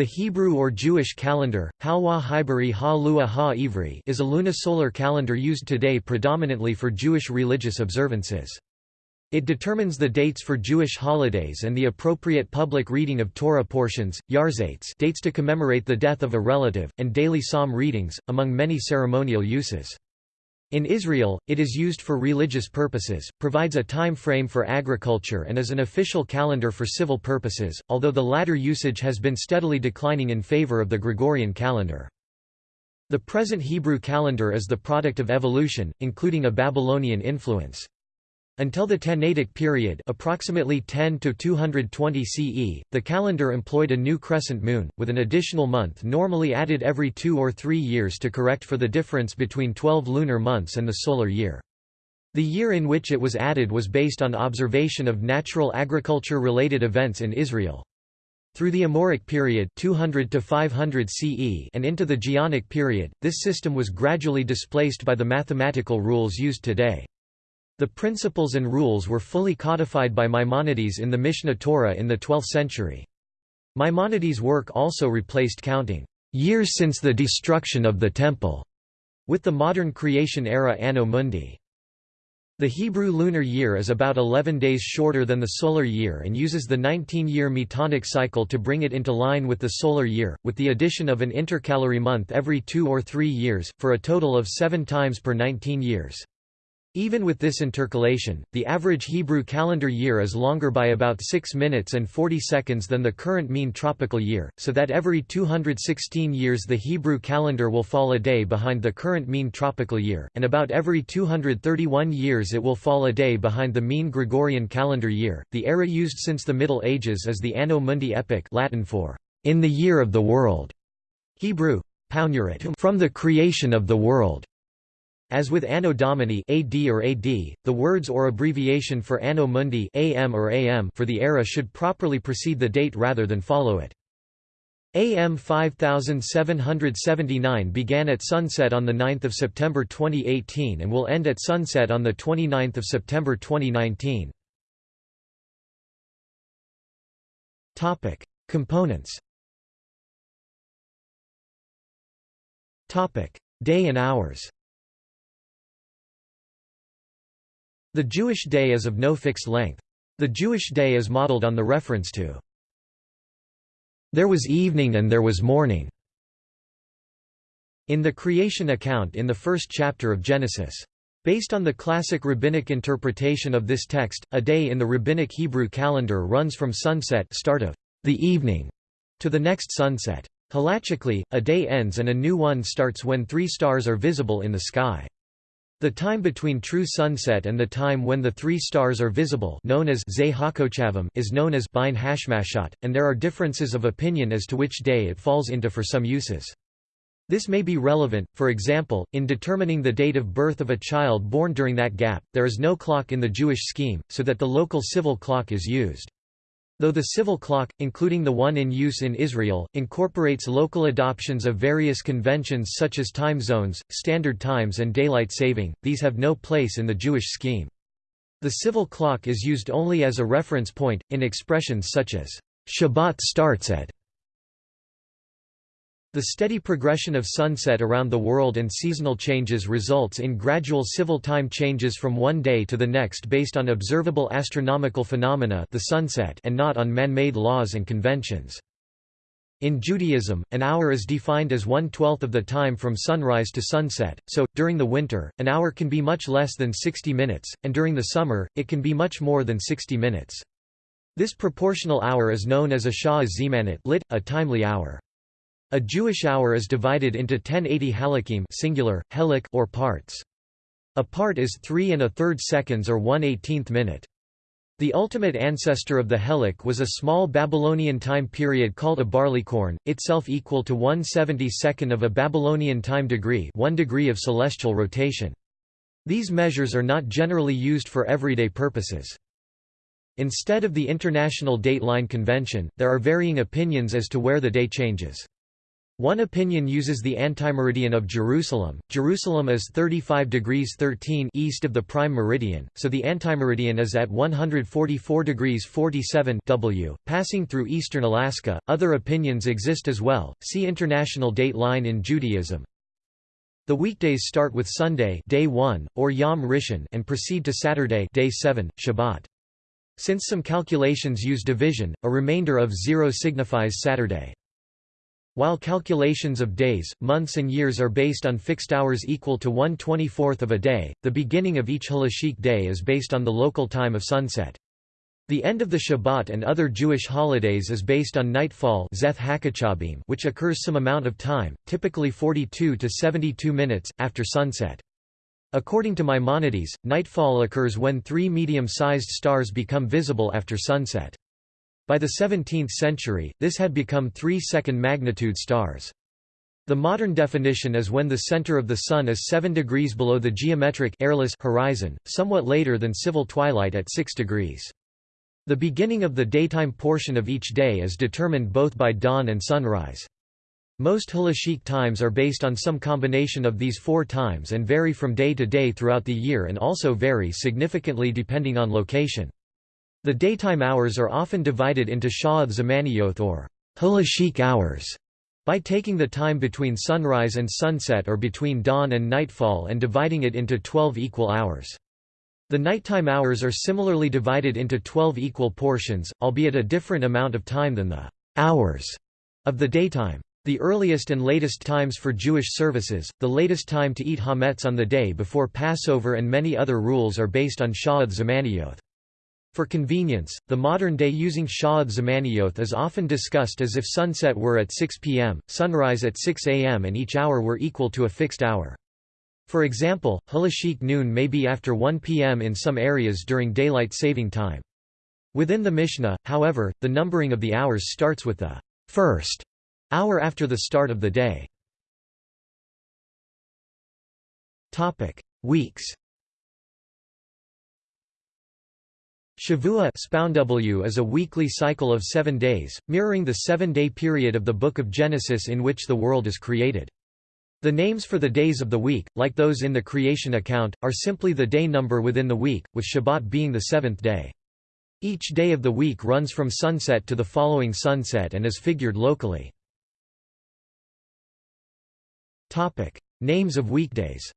The Hebrew or Jewish calendar, is a lunisolar calendar used today predominantly for Jewish religious observances. It determines the dates for Jewish holidays and the appropriate public reading of Torah portions, Yahrzeits dates to commemorate the death of a relative, and daily psalm readings, among many ceremonial uses. In Israel, it is used for religious purposes, provides a time frame for agriculture and is an official calendar for civil purposes, although the latter usage has been steadily declining in favor of the Gregorian calendar. The present Hebrew calendar is the product of evolution, including a Babylonian influence. Until the Tannaitic period approximately 10 to 220 CE, the calendar employed a new crescent moon, with an additional month normally added every two or three years to correct for the difference between 12 lunar months and the solar year. The year in which it was added was based on observation of natural agriculture-related events in Israel. Through the Amoraic period 200 to 500 CE and into the Geonic period, this system was gradually displaced by the mathematical rules used today. The principles and rules were fully codified by Maimonides in the Mishneh Torah in the 12th century. Maimonides' work also replaced counting years since the destruction of the Temple with the modern creation era Anno Mundi. The Hebrew lunar year is about 11 days shorter than the solar year and uses the 19-year metonic cycle to bring it into line with the solar year, with the addition of an intercalary month every two or three years, for a total of seven times per 19 years. Even with this intercalation, the average Hebrew calendar year is longer by about 6 minutes and 40 seconds than the current mean tropical year, so that every 216 years the Hebrew calendar will fall a day behind the current mean tropical year, and about every 231 years it will fall a day behind the mean Gregorian calendar year. The era used since the Middle Ages is the Anno Mundi epoch, Latin for in the year of the world, Hebrew from the creation of the world. As with Anno Domini AD or AD, the words or abbreviation for Anno Mundi AM or AM for the era should properly precede the date rather than follow it. AM 5779 began at sunset on 9 September 2018 and will end at sunset on 29 September 2019. Components Day and hours The Jewish day is of no fixed length. The Jewish day is modeled on the reference to there was evening and there was morning in the creation account in the first chapter of Genesis. Based on the classic rabbinic interpretation of this text, a day in the rabbinic Hebrew calendar runs from sunset start of the evening to the next sunset. Halachically, a day ends and a new one starts when three stars are visible in the sky. The time between true sunset and the time when the three stars are visible known as is known as Bein Hashmashat, and there are differences of opinion as to which day it falls into for some uses. This may be relevant, for example, in determining the date of birth of a child born during that gap, there is no clock in the Jewish scheme, so that the local civil clock is used. Though the civil clock, including the one in use in Israel, incorporates local adoptions of various conventions such as time zones, standard times and daylight saving, these have no place in the Jewish scheme. The civil clock is used only as a reference point, in expressions such as, Shabbat starts at the steady progression of sunset around the world and seasonal changes results in gradual civil time changes from one day to the next based on observable astronomical phenomena the sunset and not on man-made laws and conventions. In Judaism, an hour is defined as one-twelfth of the time from sunrise to sunset, so, during the winter, an hour can be much less than 60 minutes, and during the summer, it can be much more than 60 minutes. This proportional hour is known as a shah zemanit lit, a timely hour. A Jewish hour is divided into 1080 halakim singular, helek or parts. A part is 3 and a third seconds or 1 18th minute. The ultimate ancestor of the helek was a small Babylonian time period called a barleycorn, itself equal to 1/72nd of a Babylonian time degree 1 degree of celestial rotation. These measures are not generally used for everyday purposes. Instead of the International Dateline Convention, there are varying opinions as to where the day changes. One opinion uses the antimeridian of Jerusalem. Jerusalem is 35 degrees 13 east of the prime meridian, so the antimeridian is at 144 degrees 47 W, passing through eastern Alaska. Other opinions exist as well. See International Date Line in Judaism. The weekdays start with Sunday, day 1, or Yom Rishon, and proceed to Saturday, day 7, Shabbat. Since some calculations use division, a remainder of zero signifies Saturday. While calculations of days, months and years are based on fixed hours equal to 1 24th of a day, the beginning of each halachic day is based on the local time of sunset. The end of the Shabbat and other Jewish holidays is based on nightfall which occurs some amount of time, typically 42 to 72 minutes, after sunset. According to Maimonides, nightfall occurs when three medium-sized stars become visible after sunset. By the 17th century, this had become three second-magnitude stars. The modern definition is when the center of the Sun is 7 degrees below the geometric airless horizon, somewhat later than civil twilight at 6 degrees. The beginning of the daytime portion of each day is determined both by dawn and sunrise. Most halachic times are based on some combination of these four times and vary from day to day throughout the year and also vary significantly depending on location. The daytime hours are often divided into sha'ath zamaniyot or halachic hours by taking the time between sunrise and sunset or between dawn and nightfall and dividing it into 12 equal hours. The nighttime hours are similarly divided into 12 equal portions, albeit a different amount of time than the hours of the daytime. The earliest and latest times for Jewish services, the latest time to eat hametz on the day before Passover and many other rules are based on sha'ath zamaniyot. For convenience, the modern day using Sha'ath Zamaniyot is often discussed as if sunset were at 6 p.m., sunrise at 6 a.m. and each hour were equal to a fixed hour. For example, halachic noon may be after 1 p.m. in some areas during daylight saving time. Within the Mishnah, however, the numbering of the hours starts with the first hour after the start of the day. Weeks Shavua is a weekly cycle of seven days, mirroring the seven-day period of the Book of Genesis in which the world is created. The names for the days of the week, like those in the creation account, are simply the day number within the week, with Shabbat being the seventh day. Each day of the week runs from sunset to the following sunset and is figured locally. Names of weekdays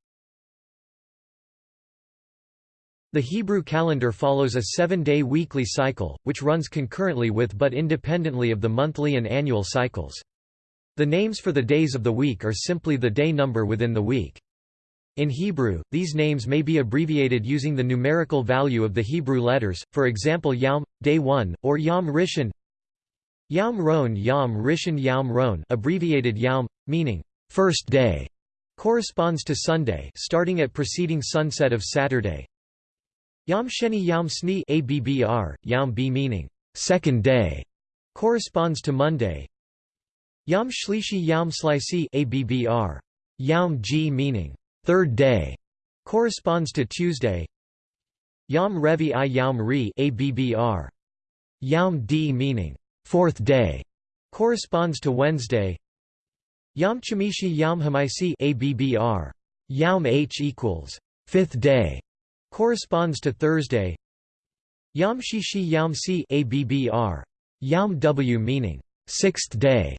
The Hebrew calendar follows a seven-day weekly cycle, which runs concurrently with but independently of the monthly and annual cycles. The names for the days of the week are simply the day number within the week. In Hebrew, these names may be abbreviated using the numerical value of the Hebrew letters, for example Yom, Day 1, or Yom Rishon Yom Ron Yom Rishon Yom Ron abbreviated Yom, meaning, first day, corresponds to Sunday starting at preceding sunset of Saturday, Yom Sheni Yom ABBR, Yom B meaning second day, corresponds to Monday. Yom Shlishi Slici ABBR, Yom G meaning third day, corresponds to Tuesday. Yom Revi I Yom Ri ABBR, Yom D meaning fourth day, corresponds to Wednesday. Yom Chamishi Hamaisi ABBR, Yom H equals fifth day, corresponds to Thursday. Yom Shishi Yom Si ABBR. W meaning sixth day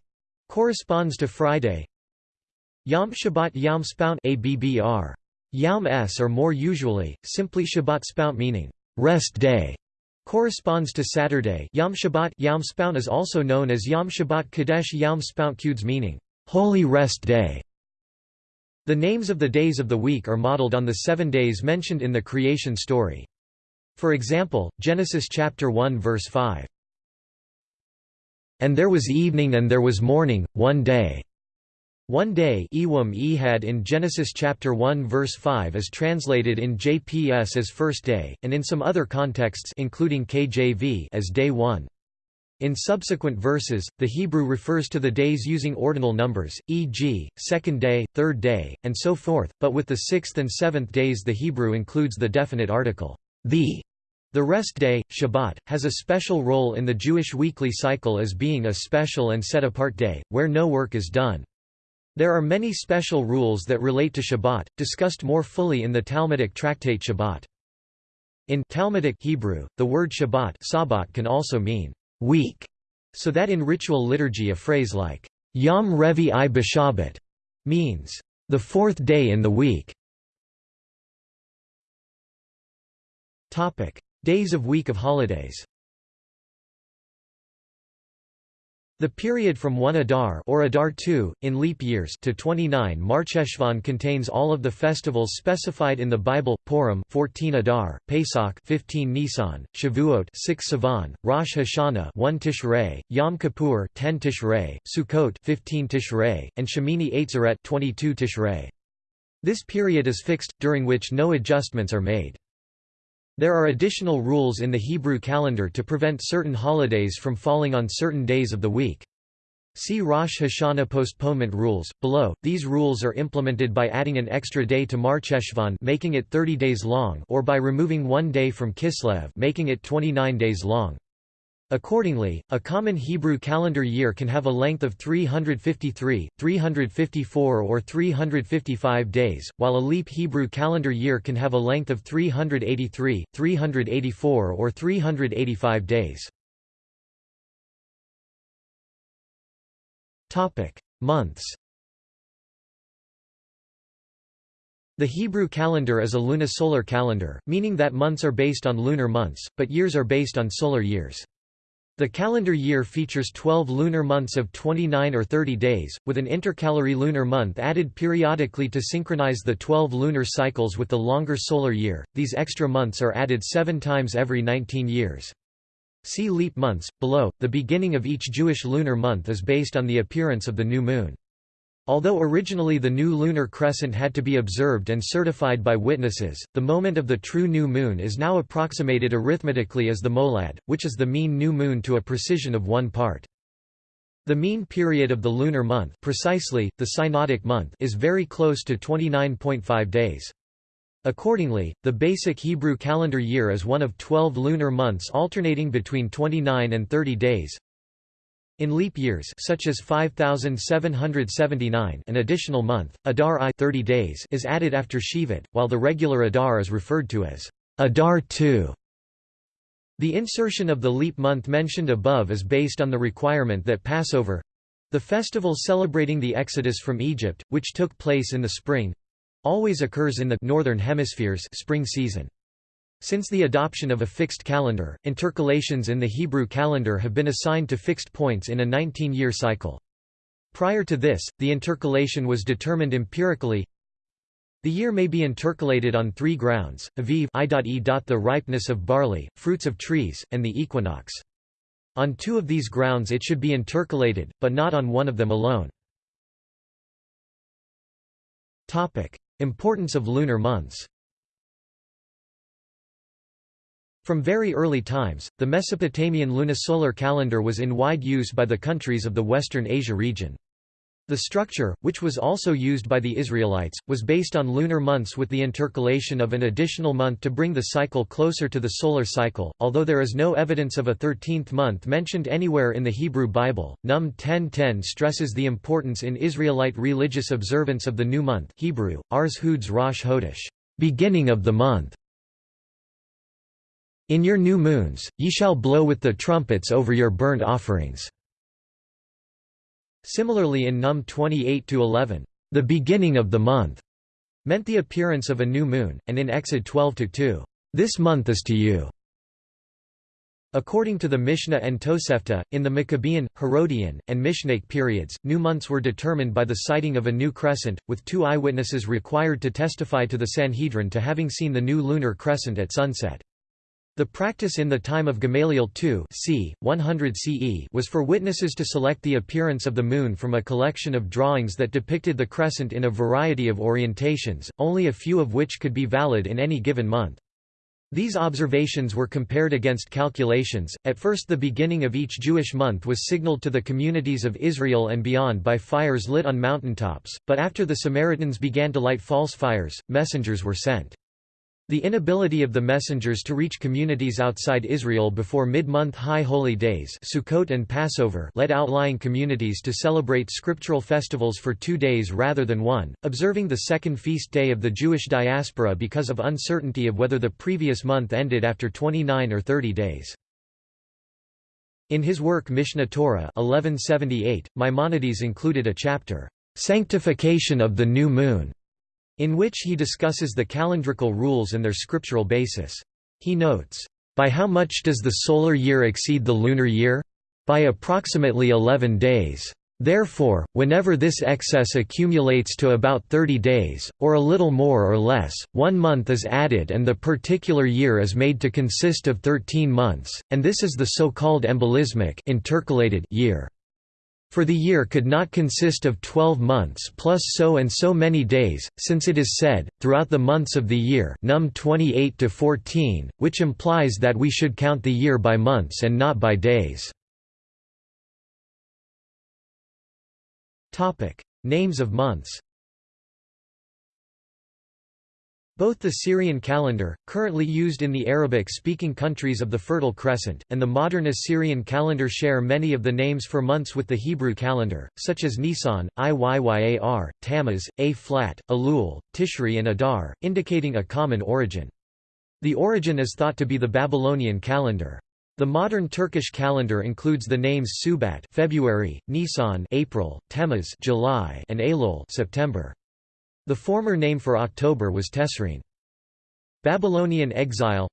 corresponds to Friday. Yom Shabbat Yom Spout ABBR. Yom S or more usually, simply Shabbat Spout meaning rest day corresponds to Saturday. Yom Shabbat Yom Spout is also known as Yom Shabbat Kadesh Yom Spout Kudes meaning holy rest day. The names of the days of the week are modeled on the seven days mentioned in the creation story. For example, Genesis chapter 1 verse 5. And there was evening and there was morning, one day. One day Ehad in Genesis chapter 1 verse 5 is translated in JPS as first day, and in some other contexts including KJV as day 1. In subsequent verses, the Hebrew refers to the days using ordinal numbers, e.g., second day, third day, and so forth, but with the sixth and seventh days the Hebrew includes the definite article, the. The rest day, Shabbat, has a special role in the Jewish weekly cycle as being a special and set-apart day, where no work is done. There are many special rules that relate to Shabbat, discussed more fully in the Talmudic tractate Shabbat. In Talmudic Hebrew, the word Shabbat Sabbat can also mean week, so that in ritual liturgy a phrase like Yom Revi i B'Shabbat means the fourth day in the week. Days of week of holidays. The period from 1 Adar or Adar II, in leap years to 29 Marcheshvan contains all of the festivals specified in the Bible, Purim 14 Adar, Pesach 15 Nisan, Shavuot 6 Sivan, Rosh Hashanah 1 Tishrei, Yom Kippur 10 Tishrei, Sukkot 15 Tishrei, and Shemini Atzeret 22 Tishrei. This period is fixed, during which no adjustments are made. There are additional rules in the Hebrew calendar to prevent certain holidays from falling on certain days of the week. See Rosh Hashanah postponement rules. Below, these rules are implemented by adding an extra day to Marcheshvan making it 30 days long or by removing one day from Kislev making it 29 days long. Accordingly, a common Hebrew calendar year can have a length of 353, 354 or 355 days, while a leap Hebrew calendar year can have a length of 383, 384 or 385 days. Months The Hebrew calendar is a lunisolar calendar, meaning that months are based on lunar months, but years are based on solar years. The calendar year features 12 lunar months of 29 or 30 days, with an intercalary lunar month added periodically to synchronize the 12 lunar cycles with the longer solar year. These extra months are added seven times every 19 years. See leap months. Below, the beginning of each Jewish lunar month is based on the appearance of the new moon. Although originally the new lunar crescent had to be observed and certified by witnesses, the moment of the true new moon is now approximated arithmetically as the molad, which is the mean new moon to a precision of one part. The mean period of the lunar month precisely, the synodic month is very close to 29.5 days. Accordingly, the basic Hebrew calendar year is one of 12 lunar months alternating between 29 and 30 days, in leap years such as 5779 an additional month, Adar I 30 days is added after Shevat, while the regular Adar is referred to as Adar II. The insertion of the leap month mentioned above is based on the requirement that Passover—the festival celebrating the exodus from Egypt, which took place in the spring—always occurs in the northern hemisphere's spring season. Since the adoption of a fixed calendar, intercalations in the Hebrew calendar have been assigned to fixed points in a 19-year cycle. Prior to this, the intercalation was determined empirically. The year may be intercalated on three grounds, aviv i.e. the ripeness of barley, fruits of trees, and the equinox. On two of these grounds it should be intercalated, but not on one of them alone. Importance of lunar months From very early times, the Mesopotamian lunisolar calendar was in wide use by the countries of the Western Asia region. The structure, which was also used by the Israelites, was based on lunar months with the intercalation of an additional month to bring the cycle closer to the solar cycle. Although there is no evidence of a 13th month mentioned anywhere in the Hebrew Bible, Num 10:10 stresses the importance in Israelite religious observance of the new month Hebrew, Ars Huds Rosh Hodesh, beginning of the month. In your new moons, ye shall blow with the trumpets over your burnt offerings." Similarly in Num 28–11, "...the beginning of the month," meant the appearance of a new moon, and in Exod 12–2, "...this month is to you." According to the Mishnah and Tosefta, in the Maccabean, Herodian, and Mishnaic periods, new months were determined by the sighting of a new crescent, with two eyewitnesses required to testify to the Sanhedrin to having seen the new lunar crescent at sunset. The practice in the time of Gamaliel II c. 100 CE was for witnesses to select the appearance of the Moon from a collection of drawings that depicted the crescent in a variety of orientations, only a few of which could be valid in any given month. These observations were compared against calculations. At first, the beginning of each Jewish month was signaled to the communities of Israel and beyond by fires lit on mountaintops, but after the Samaritans began to light false fires, messengers were sent. The inability of the messengers to reach communities outside Israel before mid-month high holy days Sukkot and Passover led outlying communities to celebrate scriptural festivals for two days rather than one, observing the second feast day of the Jewish diaspora because of uncertainty of whether the previous month ended after 29 or 30 days. In his work Mishneh Torah 1178, Maimonides included a chapter, "'Sanctification of the New Moon' in which he discusses the calendrical rules and their scriptural basis. He notes, "...by how much does the solar year exceed the lunar year? By approximately 11 days. Therefore, whenever this excess accumulates to about 30 days, or a little more or less, one month is added and the particular year is made to consist of 13 months, and this is the so-called embolismic intercalated year for the year could not consist of twelve months plus so and so many days, since it is said, throughout the months of the year num 28 to 14, which implies that we should count the year by months and not by days. Names of months Both the Syrian calendar, currently used in the Arabic-speaking countries of the Fertile Crescent, and the modern Assyrian calendar share many of the names for months with the Hebrew calendar, such as Nisan, Iyyar, Tammuz, A-flat, Elul, Tishri and Adar, indicating a common origin. The origin is thought to be the Babylonian calendar. The modern Turkish calendar includes the names Subat February, Nisan April, Tammuz July, and Elul September. The former name for October was Tesrine. Babylonian exile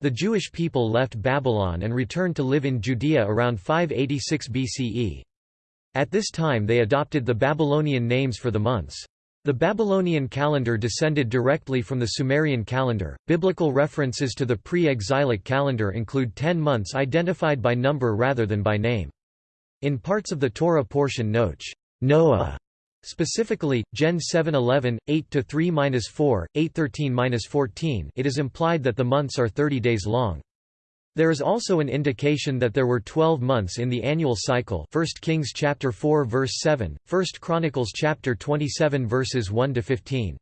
The Jewish people left Babylon and returned to live in Judea around 586 BCE. At this time they adopted the Babylonian names for the months. The Babylonian calendar descended directly from the Sumerian calendar. Biblical references to the pre exilic calendar include ten months identified by number rather than by name. In parts of the Torah portion Noach, Noah Specifically, Gen 711, 8-3-4, 813-14 it is implied that the months are 30 days long. There is also an indication that there were 12 months in the annual cycle 1 Kings chapter 4 verse 7, 1 Chronicles chapter 27 verses 1 to 15.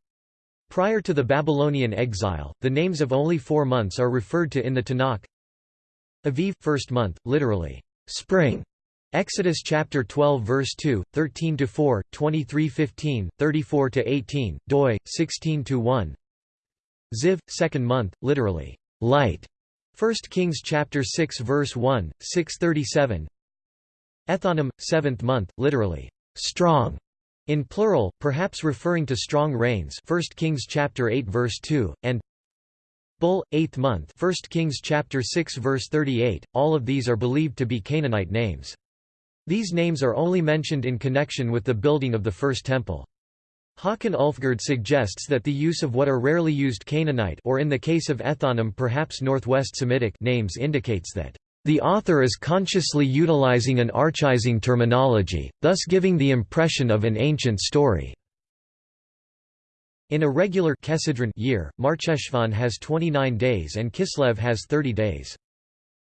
Prior to the Babylonian exile, the names of only four months are referred to in the Tanakh. Aviv, first month, literally, spring, Exodus chapter 12 verse 2, 13 to 4, 23 15, 34 to 18, doi 16 to 1. Ziv second month, literally light. 1 Kings chapter 6 verse 1, 637. Ethanim seventh month, literally strong. In plural, perhaps referring to strong rains 1 Kings chapter 8 verse 2, and Bul, 8th month 1 Kings chapter 6 verse 38, all of these are believed to be Canaanite names. These names are only mentioned in connection with the building of the First Temple. Håkan Ulfgard suggests that the use of what are rarely used Canaanite or in the case of Ethanim perhaps Northwest Semitic names indicates that the author is consciously utilizing an archaizing terminology, thus giving the impression of an ancient story. In a regular year, Marcheshvan has 29 days and Kislev has 30 days.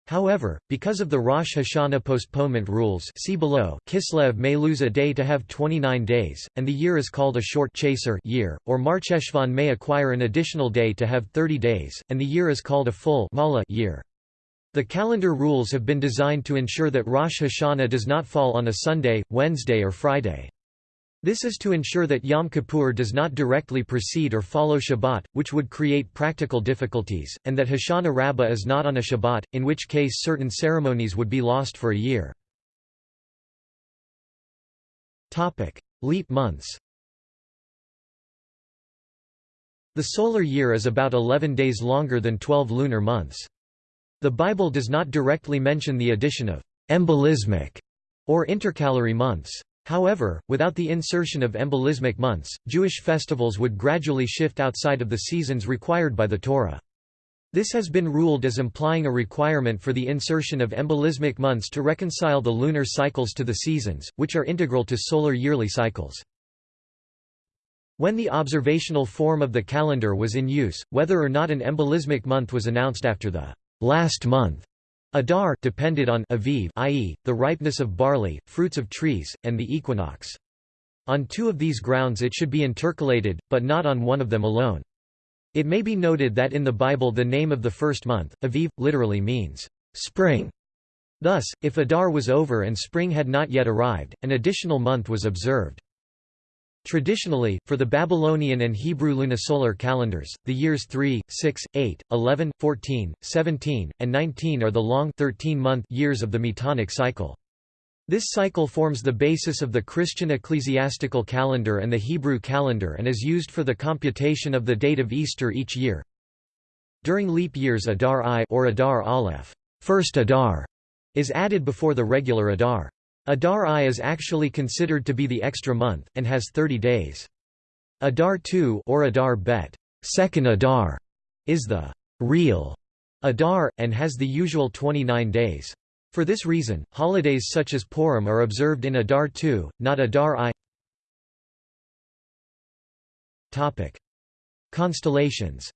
However, because of the Rosh Hashanah postponement rules see below, Kislev may lose a day to have 29 days, and the year is called a short chaser year, or Marcheshvan may acquire an additional day to have 30 days, and the year is called a full year. The calendar rules have been designed to ensure that Rosh Hashanah does not fall on a Sunday, Wednesday or Friday. This is to ensure that Yom Kippur does not directly precede or follow Shabbat, which would create practical difficulties, and that Hoshana Rabbah is not on a Shabbat, in which case certain ceremonies would be lost for a year. Leap months The solar year is about 11 days longer than 12 lunar months. The Bible does not directly mention the addition of embolismic or intercalary months. However, without the insertion of embolismic months, Jewish festivals would gradually shift outside of the seasons required by the Torah. This has been ruled as implying a requirement for the insertion of embolismic months to reconcile the lunar cycles to the seasons, which are integral to solar yearly cycles. When the observational form of the calendar was in use, whether or not an embolismic month was announced after the last month Adar depended on aviv i.e., the ripeness of barley, fruits of trees, and the equinox. On two of these grounds it should be intercalated, but not on one of them alone. It may be noted that in the Bible the name of the first month, Aviv, literally means spring. Thus, if Adar was over and spring had not yet arrived, an additional month was observed. Traditionally, for the Babylonian and Hebrew lunisolar calendars, the years 3, 6, 8, 11, 14, 17, and 19 are the long 13-month years of the Metonic cycle. This cycle forms the basis of the Christian ecclesiastical calendar and the Hebrew calendar and is used for the computation of the date of Easter each year. During leap years Adar I or Adar Aleph, first Adar, is added before the regular Adar. Adar I is actually considered to be the extra month, and has 30 days. Adar II or Adar Bet, second Adar, is the real Adar, and has the usual 29 days. For this reason, holidays such as Purim are observed in Adar II, not Adar I. Constellations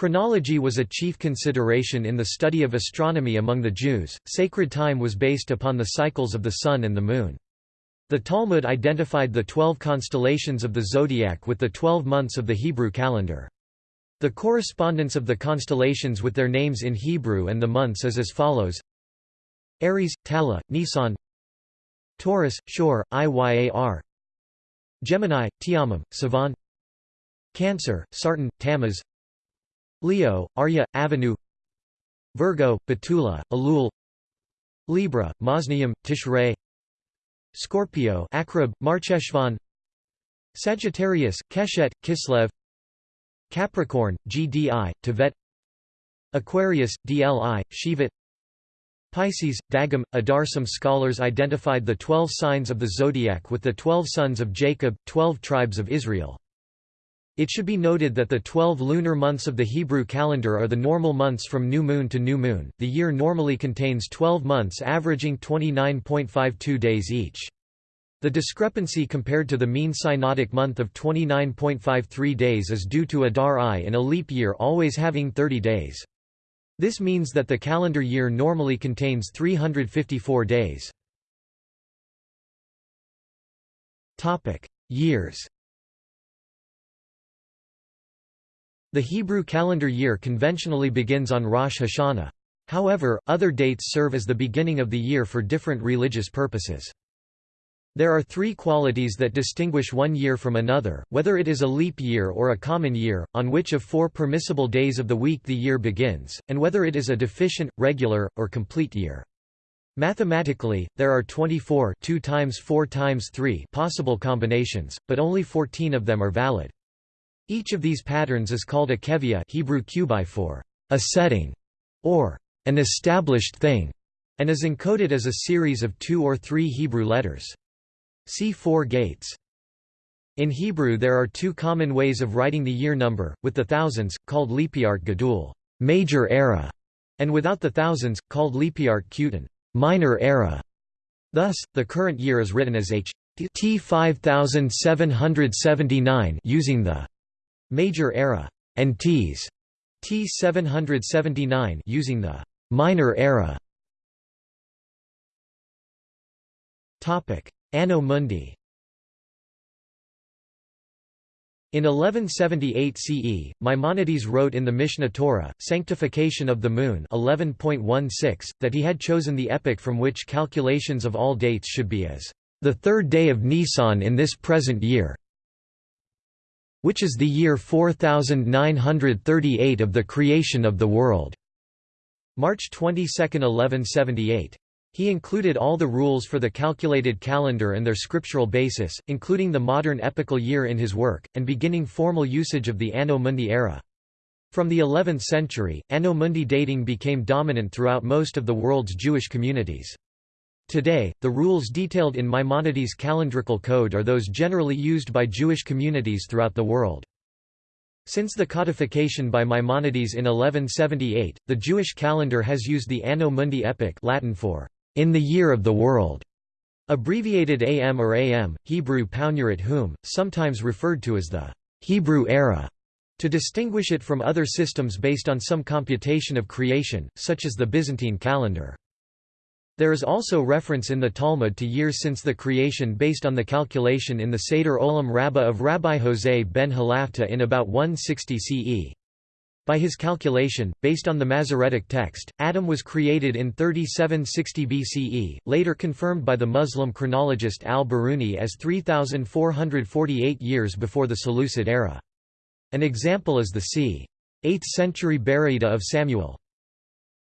Chronology was a chief consideration in the study of astronomy among the Jews. Sacred time was based upon the cycles of the sun and the moon. The Talmud identified the twelve constellations of the zodiac with the twelve months of the Hebrew calendar. The correspondence of the constellations with their names in Hebrew and the months is as follows Aries, Tala, Nisan Taurus, Shor, Iyar Gemini, Tiamum, Sivan Cancer, Sartan, Tammuz Leo, Arya, Avenue Virgo, Betula, Elul Libra, Mosnium, Tishrei Scorpio Akrab, Marcheshvan Sagittarius, Keshet, Kislev Capricorn, GDI, Tevet Aquarius, DLI, Shevat Pisces, Dagam, Adar Some scholars identified the twelve signs of the zodiac with the twelve sons of Jacob, twelve tribes of Israel. It should be noted that the 12 lunar months of the Hebrew calendar are the normal months from new moon to new moon. The year normally contains 12 months averaging 29.52 days each. The discrepancy compared to the mean synodic month of 29.53 days is due to Adar I in a leap year always having 30 days. This means that the calendar year normally contains 354 days. Years The Hebrew calendar year conventionally begins on Rosh Hashanah. However, other dates serve as the beginning of the year for different religious purposes. There are three qualities that distinguish one year from another, whether it is a leap year or a common year, on which of four permissible days of the week the year begins, and whether it is a deficient, regular, or complete year. Mathematically, there are 24 2 times 4 times 3 possible combinations, but only 14 of them are valid. Each of these patterns is called a kevia Hebrew kubai for a setting or an established thing, and is encoded as a series of two or three Hebrew letters. See four gates. In Hebrew there are two common ways of writing the year number, with the thousands, called Lepiart Gadul major era", and without the thousands, called Lepiart Kutan minor era". Thus, the current year is written as H T 5779 using the major era, and Ts. T 779 using the minor era. Topic: Anno Mundi. In 1178 CE, Maimonides wrote in the Mishneh Torah, Sanctification of the Moon 11.16, that he had chosen the epoch from which calculations of all dates should be as the third day of Nisan in this present year, which is the year 4938 of the creation of the world. March 22, 1178. He included all the rules for the calculated calendar and their scriptural basis, including the modern epical year in his work, and beginning formal usage of the Anno Mundi era. From the 11th century, Anno Mundi dating became dominant throughout most of the world's Jewish communities. Today, the rules detailed in Maimonides' calendrical code are those generally used by Jewish communities throughout the world. Since the codification by Maimonides in 1178, the Jewish calendar has used the Anno Mundi epoch Latin for in the year of the world, abbreviated AM or AM, Hebrew Paunurit Hum, sometimes referred to as the Hebrew era, to distinguish it from other systems based on some computation of creation, such as the Byzantine calendar. There is also reference in the Talmud to years since the creation based on the calculation in the Seder Olam Rabbah of Rabbi Jose ben Halafta in about 160 CE. By his calculation, based on the Masoretic text, Adam was created in 3760 BCE, later confirmed by the Muslim chronologist al-Biruni as 3448 years before the Seleucid era. An example is the c. 8th century Baraita of Samuel.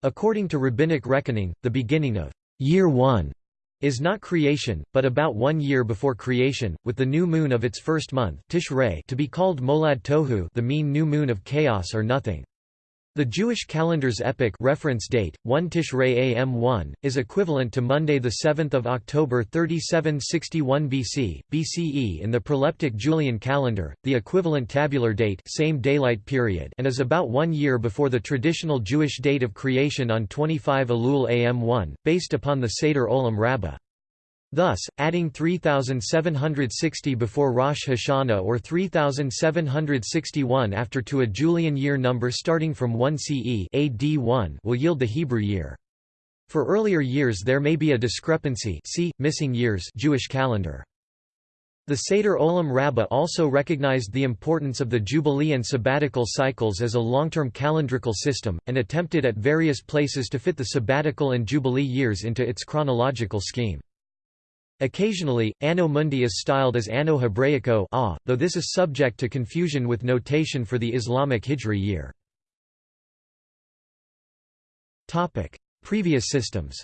According to rabbinic reckoning, the beginning of year 1 is not creation, but about one year before creation, with the new moon of its first month Tishrei to be called Molad Tohu the mean new moon of chaos or nothing. The Jewish calendar's epoch reference date, 1 Tishrei AM1, is equivalent to Monday 7 October 3761 BC, BCE in the proleptic Julian calendar, the equivalent tabular date same daylight period and is about one year before the traditional Jewish date of creation on 25 Elul AM1, based upon the Seder Olam Rabbah. Thus, adding 3760 before Rosh Hashanah or 3761 after to a Julian year number starting from 1 CE AD 1 will yield the Hebrew year. For earlier years there may be a discrepancy see, missing years Jewish calendar. The Seder Olam Rabbah also recognized the importance of the Jubilee and sabbatical cycles as a long-term calendrical system, and attempted at various places to fit the sabbatical and Jubilee years into its chronological scheme. Occasionally, Anno Mundi is styled as Anno Hebraico ah, though this is subject to confusion with notation for the Islamic Hijri year. Previous systems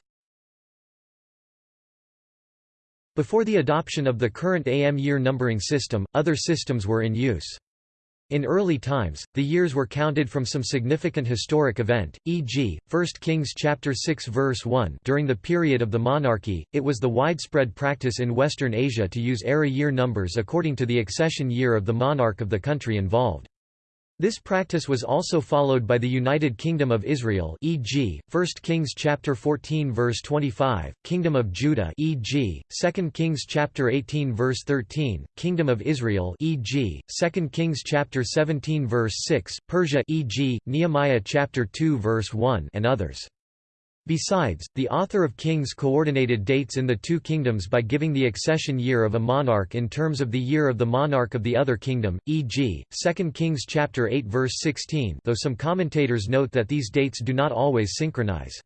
Before the adoption of the current AM year numbering system, other systems were in use. In early times, the years were counted from some significant historic event, e.g., 1 Kings chapter 6 verse 1 during the period of the monarchy, it was the widespread practice in Western Asia to use era year numbers according to the accession year of the monarch of the country involved. This practice was also followed by the United Kingdom of Israel e.g., 1 Kings chapter 14 verse 25, Kingdom of Judah e.g., 2 Kings chapter 18 verse 13, Kingdom of Israel e.g., 2 Kings chapter 17 verse 6, Persia e.g., Nehemiah chapter 2 verse 1 and others. Besides, the author of Kings coordinated dates in the two kingdoms by giving the accession year of a monarch in terms of the year of the monarch of the other kingdom, e.g., 2 Kings chapter 8 verse 16 though some commentators note that these dates do not always synchronize.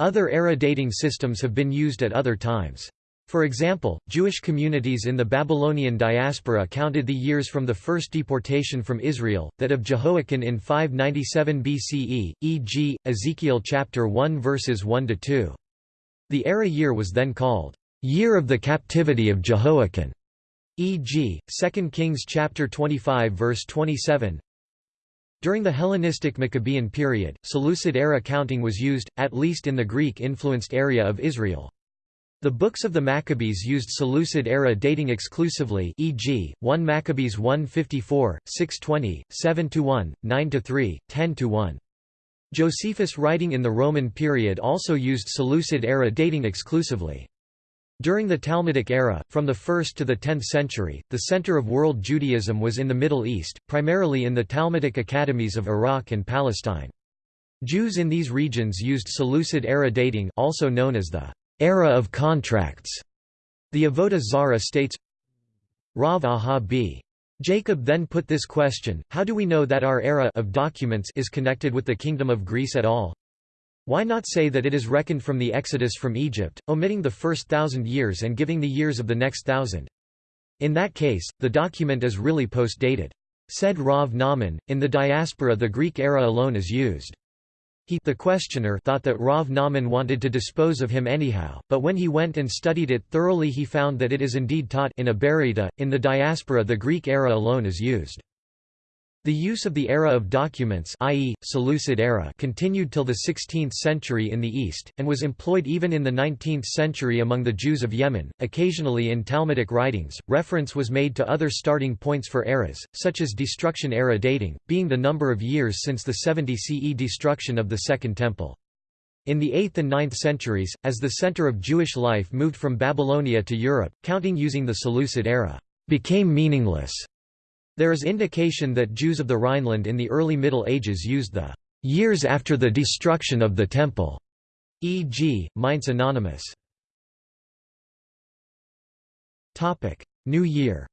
Other era dating systems have been used at other times. For example, Jewish communities in the Babylonian diaspora counted the years from the first deportation from Israel, that of Jehoiakim in 597 BCE, e.g., Ezekiel chapter 1 verses 1–2. The era year was then called, "...year of the captivity of Jehoiakim", e.g., 2 Kings chapter 25 verse 27. During the Hellenistic Maccabean period, Seleucid era counting was used, at least in the Greek-influenced area of Israel. The books of the Maccabees used Seleucid era dating exclusively e.g., 1 Maccabees 154, 620, 7–1, 9–3, 10–1. Josephus writing in the Roman period also used Seleucid era dating exclusively. During the Talmudic era, from the 1st to the 10th century, the center of world Judaism was in the Middle East, primarily in the Talmudic academies of Iraq and Palestine. Jews in these regions used Seleucid era dating also known as the era of contracts. The Avodah Zarah states, Rav Aha b. Jacob then put this question, how do we know that our era of documents is connected with the kingdom of Greece at all? Why not say that it is reckoned from the exodus from Egypt, omitting the first thousand years and giving the years of the next thousand? In that case, the document is really post-dated. Said Rav Nahman, in the diaspora the Greek era alone is used. He the questioner thought that Rav Nahman wanted to dispose of him anyhow, but when he went and studied it thoroughly he found that it is indeed taught in a Baraita. In the diaspora the Greek era alone is used. The use of the era of documents i.e., Seleucid era continued till the 16th century in the East, and was employed even in the 19th century among the Jews of Yemen. Occasionally in Talmudic writings, reference was made to other starting points for eras, such as destruction era dating, being the number of years since the 70 CE destruction of the Second Temple. In the 8th and 9th centuries, as the center of Jewish life moved from Babylonia to Europe, counting using the Seleucid era became meaningless there is indication that Jews of the Rhineland in the early Middle Ages used the years after the destruction of the Temple, e.g., Mainz Anonymous. New Year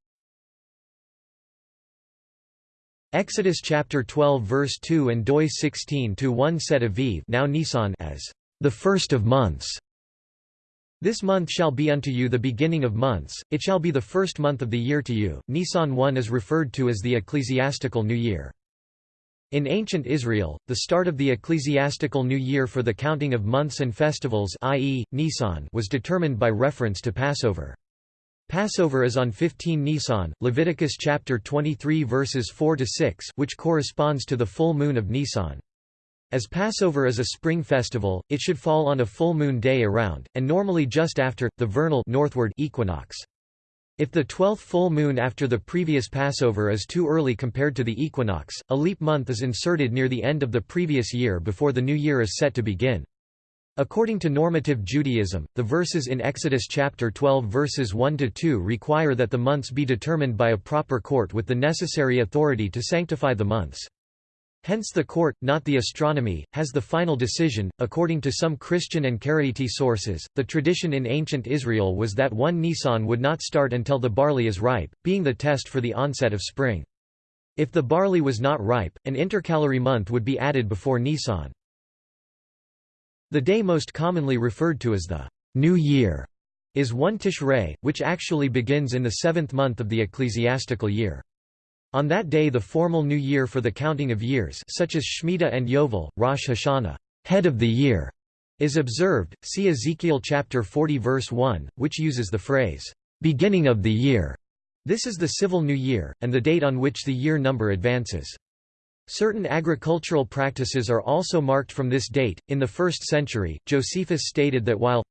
Exodus chapter 12 verse 2 and Doi 16 to 1 set Aviv now Nisan as the first of months. This month shall be unto you the beginning of months, it shall be the first month of the year to you. Nisan 1 is referred to as the ecclesiastical new year. In ancient Israel, the start of the ecclesiastical new year for the counting of months and festivals i.e., Nisan was determined by reference to Passover. Passover is on 15 Nisan, Leviticus chapter 23 verses 4 to 6, which corresponds to the full moon of Nisan. As Passover is a spring festival, it should fall on a full moon day around, and normally just after, the vernal northward equinox. If the twelfth full moon after the previous Passover is too early compared to the equinox, a leap month is inserted near the end of the previous year before the new year is set to begin. According to normative Judaism, the verses in Exodus chapter 12 verses 1 to 2 require that the months be determined by a proper court with the necessary authority to sanctify the months. Hence the court, not the astronomy, has the final decision. According to some Christian and Karaite sources, the tradition in ancient Israel was that one Nisan would not start until the barley is ripe, being the test for the onset of spring. If the barley was not ripe, an intercalary month would be added before Nisan. The day most commonly referred to as the New Year is one Tishrei, which actually begins in the seventh month of the ecclesiastical year. On that day the formal new year for the counting of years such as Shemitah and Yovel, Rosh Hashanah head of the year", is observed, see Ezekiel chapter 40 verse 1, which uses the phrase, "...beginning of the year". This is the civil new year, and the date on which the year number advances. Certain agricultural practices are also marked from this date. In the 1st century, Josephus stated that while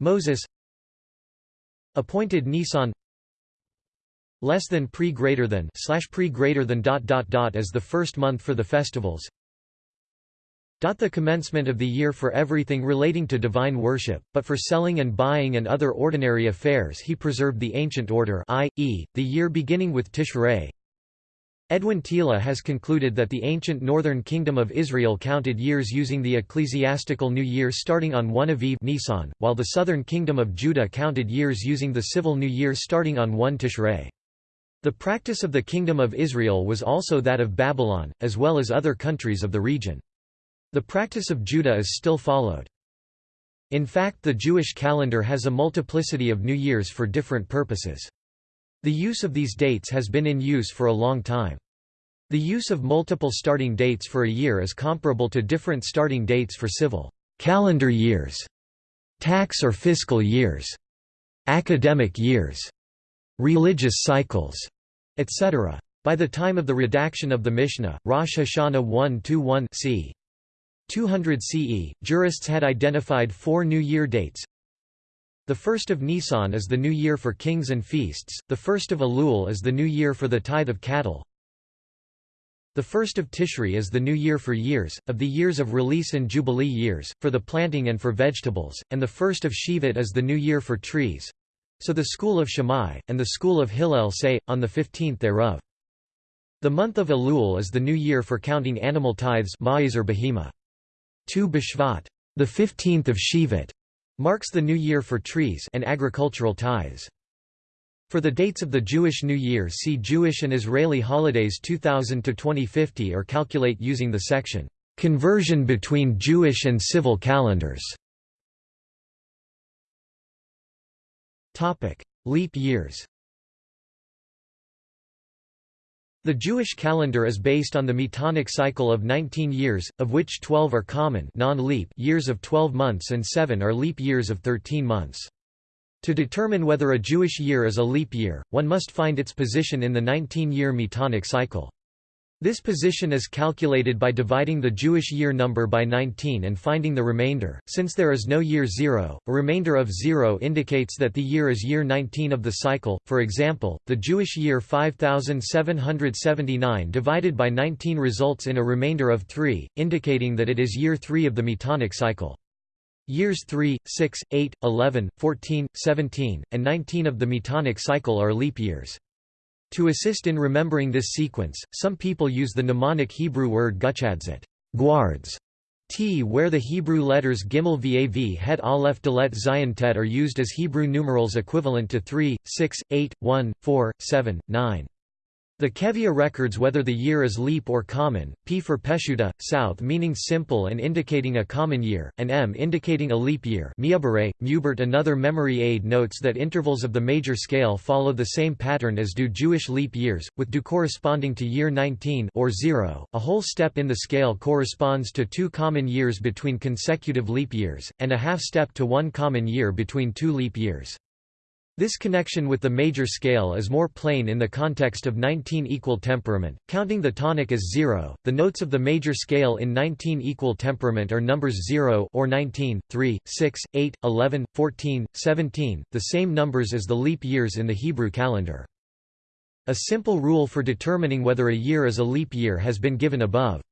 Moses appointed Nisan less than pre greater than slash pre greater than dot dot dot as the first month for the festivals dot the commencement of the year for everything relating to divine worship, but for selling and buying and other ordinary affairs he preserved the ancient order i.e., the year beginning with Tishrei, Edwin Thiele has concluded that the ancient northern kingdom of Israel counted years using the ecclesiastical new year starting on 1 Aviv Nisan, while the southern kingdom of Judah counted years using the civil new year starting on 1 Tishrei. The practice of the Kingdom of Israel was also that of Babylon, as well as other countries of the region. The practice of Judah is still followed. In fact the Jewish calendar has a multiplicity of new years for different purposes. The use of these dates has been in use for a long time. The use of multiple starting dates for a year is comparable to different starting dates for civil calendar years, tax or fiscal years, academic years, religious cycles, etc. By the time of the redaction of the Mishnah, Rosh Hashanah 1-1 c. 200 CE, jurists had identified four New Year dates, the first of Nisan is the new year for kings and feasts, the first of Elul is the new year for the tithe of cattle. The first of Tishri is the new year for years, of the years of release and jubilee years, for the planting and for vegetables, and the first of Shevat is the new year for trees. So the school of Shammai, and the school of Hillel say, on the fifteenth thereof. The month of Elul is the new year for counting animal tithes or behema. Tu Bishvat, the fifteenth of Shevat, marks the new year for trees and agricultural tithes. For the dates of the Jewish New Year see Jewish and Israeli holidays 2000 to 2050 or calculate using the section Conversion between Jewish and civil calendars. Topic: Leap years. The Jewish calendar is based on the Metonic cycle of 19 years, of which 12 are common non-leap years of 12 months and 7 are leap years of 13 months. To determine whether a Jewish year is a leap year, one must find its position in the 19-year Metonic cycle. This position is calculated by dividing the Jewish year number by 19 and finding the remainder. Since there is no year 0, a remainder of 0 indicates that the year is year 19 of the cycle. For example, the Jewish year 5779 divided by 19 results in a remainder of 3, indicating that it is year 3 of the Metonic cycle. Years 3, 6, 8, 11, 14, 17, and 19 of the Metonic cycle are leap years. To assist in remembering this sequence, some people use the mnemonic Hebrew word guchadzit guards", T where the Hebrew letters Gimel Vav Het Aleph Dalet Zayin Tet are used as Hebrew numerals equivalent to 3, 6, 8, 1, 4, 7, 9. The Kevia records whether the year is leap or common, P for Peshuta, south meaning simple and indicating a common year, and M indicating a leap year Mubert another memory aid notes that intervals of the major scale follow the same pattern as do Jewish leap years, with do corresponding to year 19 or 0. A whole step in the scale corresponds to two common years between consecutive leap years, and a half step to one common year between two leap years. This connection with the major scale is more plain in the context of 19 equal temperament, counting the tonic as 0. The notes of the major scale in 19 equal temperament are numbers 0 or 19, 3, 6, 8, 11, 14, 17, the same numbers as the leap years in the Hebrew calendar. A simple rule for determining whether a year is a leap year has been given above.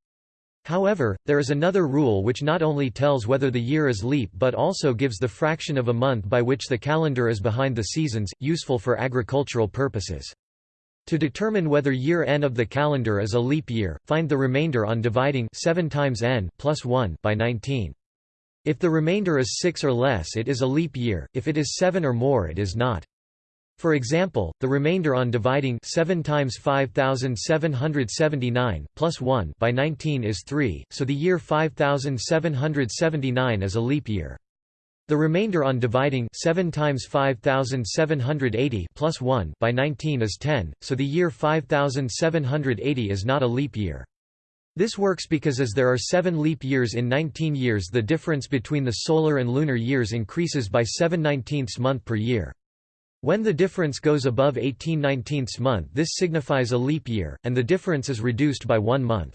However, there is another rule which not only tells whether the year is leap but also gives the fraction of a month by which the calendar is behind the seasons, useful for agricultural purposes. To determine whether year n of the calendar is a leap year, find the remainder on dividing 7 times n plus 1 by 19. If the remainder is 6 or less it is a leap year, if it is 7 or more it is not. For example, the remainder on dividing 7 times 5779 plus 1 by 19 is 3, so the year 5779 is a leap year. The remainder on dividing 7 times 5780 plus 1 by 19 is 10, so the year 5780 is not a leap year. This works because as there are 7 leap years in 19 years the difference between the solar and lunar years increases by 7 19ths month per year. When the difference goes above 18 19 month this signifies a leap year, and the difference is reduced by one month.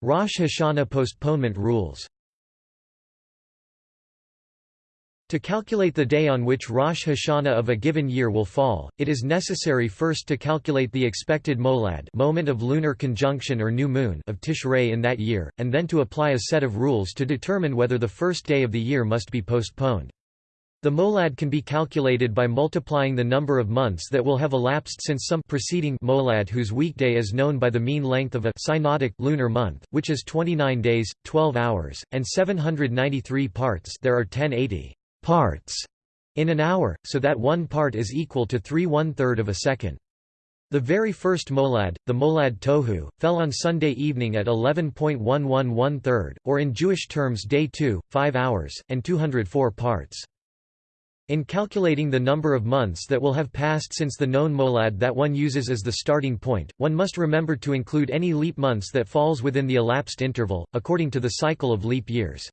Rosh Hashanah postponement rules To calculate the day on which Rosh Hashanah of a given year will fall, it is necessary first to calculate the expected molad moment of lunar conjunction or new moon of Tishrei in that year, and then to apply a set of rules to determine whether the first day of the year must be postponed. The molad can be calculated by multiplying the number of months that will have elapsed since some preceding molad whose weekday is known by the mean length of a synodic lunar month, which is 29 days, 12 hours, and 793 parts there are 1080 parts in an hour, so that one part is equal to 3 one-third of a second. The very first molad, the molad tohu, fell on Sunday evening at 11.11 one-third, or in Jewish terms day 2, 5 hours, and 204 parts. In calculating the number of months that will have passed since the known molad that one uses as the starting point, one must remember to include any leap months that falls within the elapsed interval, according to the cycle of leap years.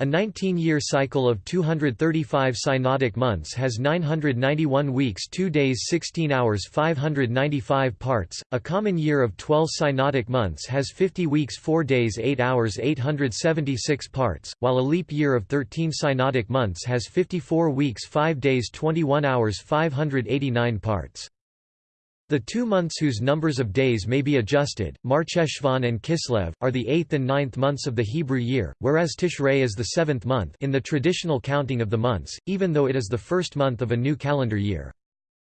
A 19-year cycle of 235 synodic months has 991 weeks 2 days 16 hours 595 parts, a common year of 12 synodic months has 50 weeks 4 days 8 hours 876 parts, while a leap year of 13 synodic months has 54 weeks 5 days 21 hours 589 parts. The two months whose numbers of days may be adjusted, Marcheshvan and Kislev, are the eighth and ninth months of the Hebrew year, whereas Tishrei is the seventh month in the traditional counting of the months, even though it is the first month of a new calendar year.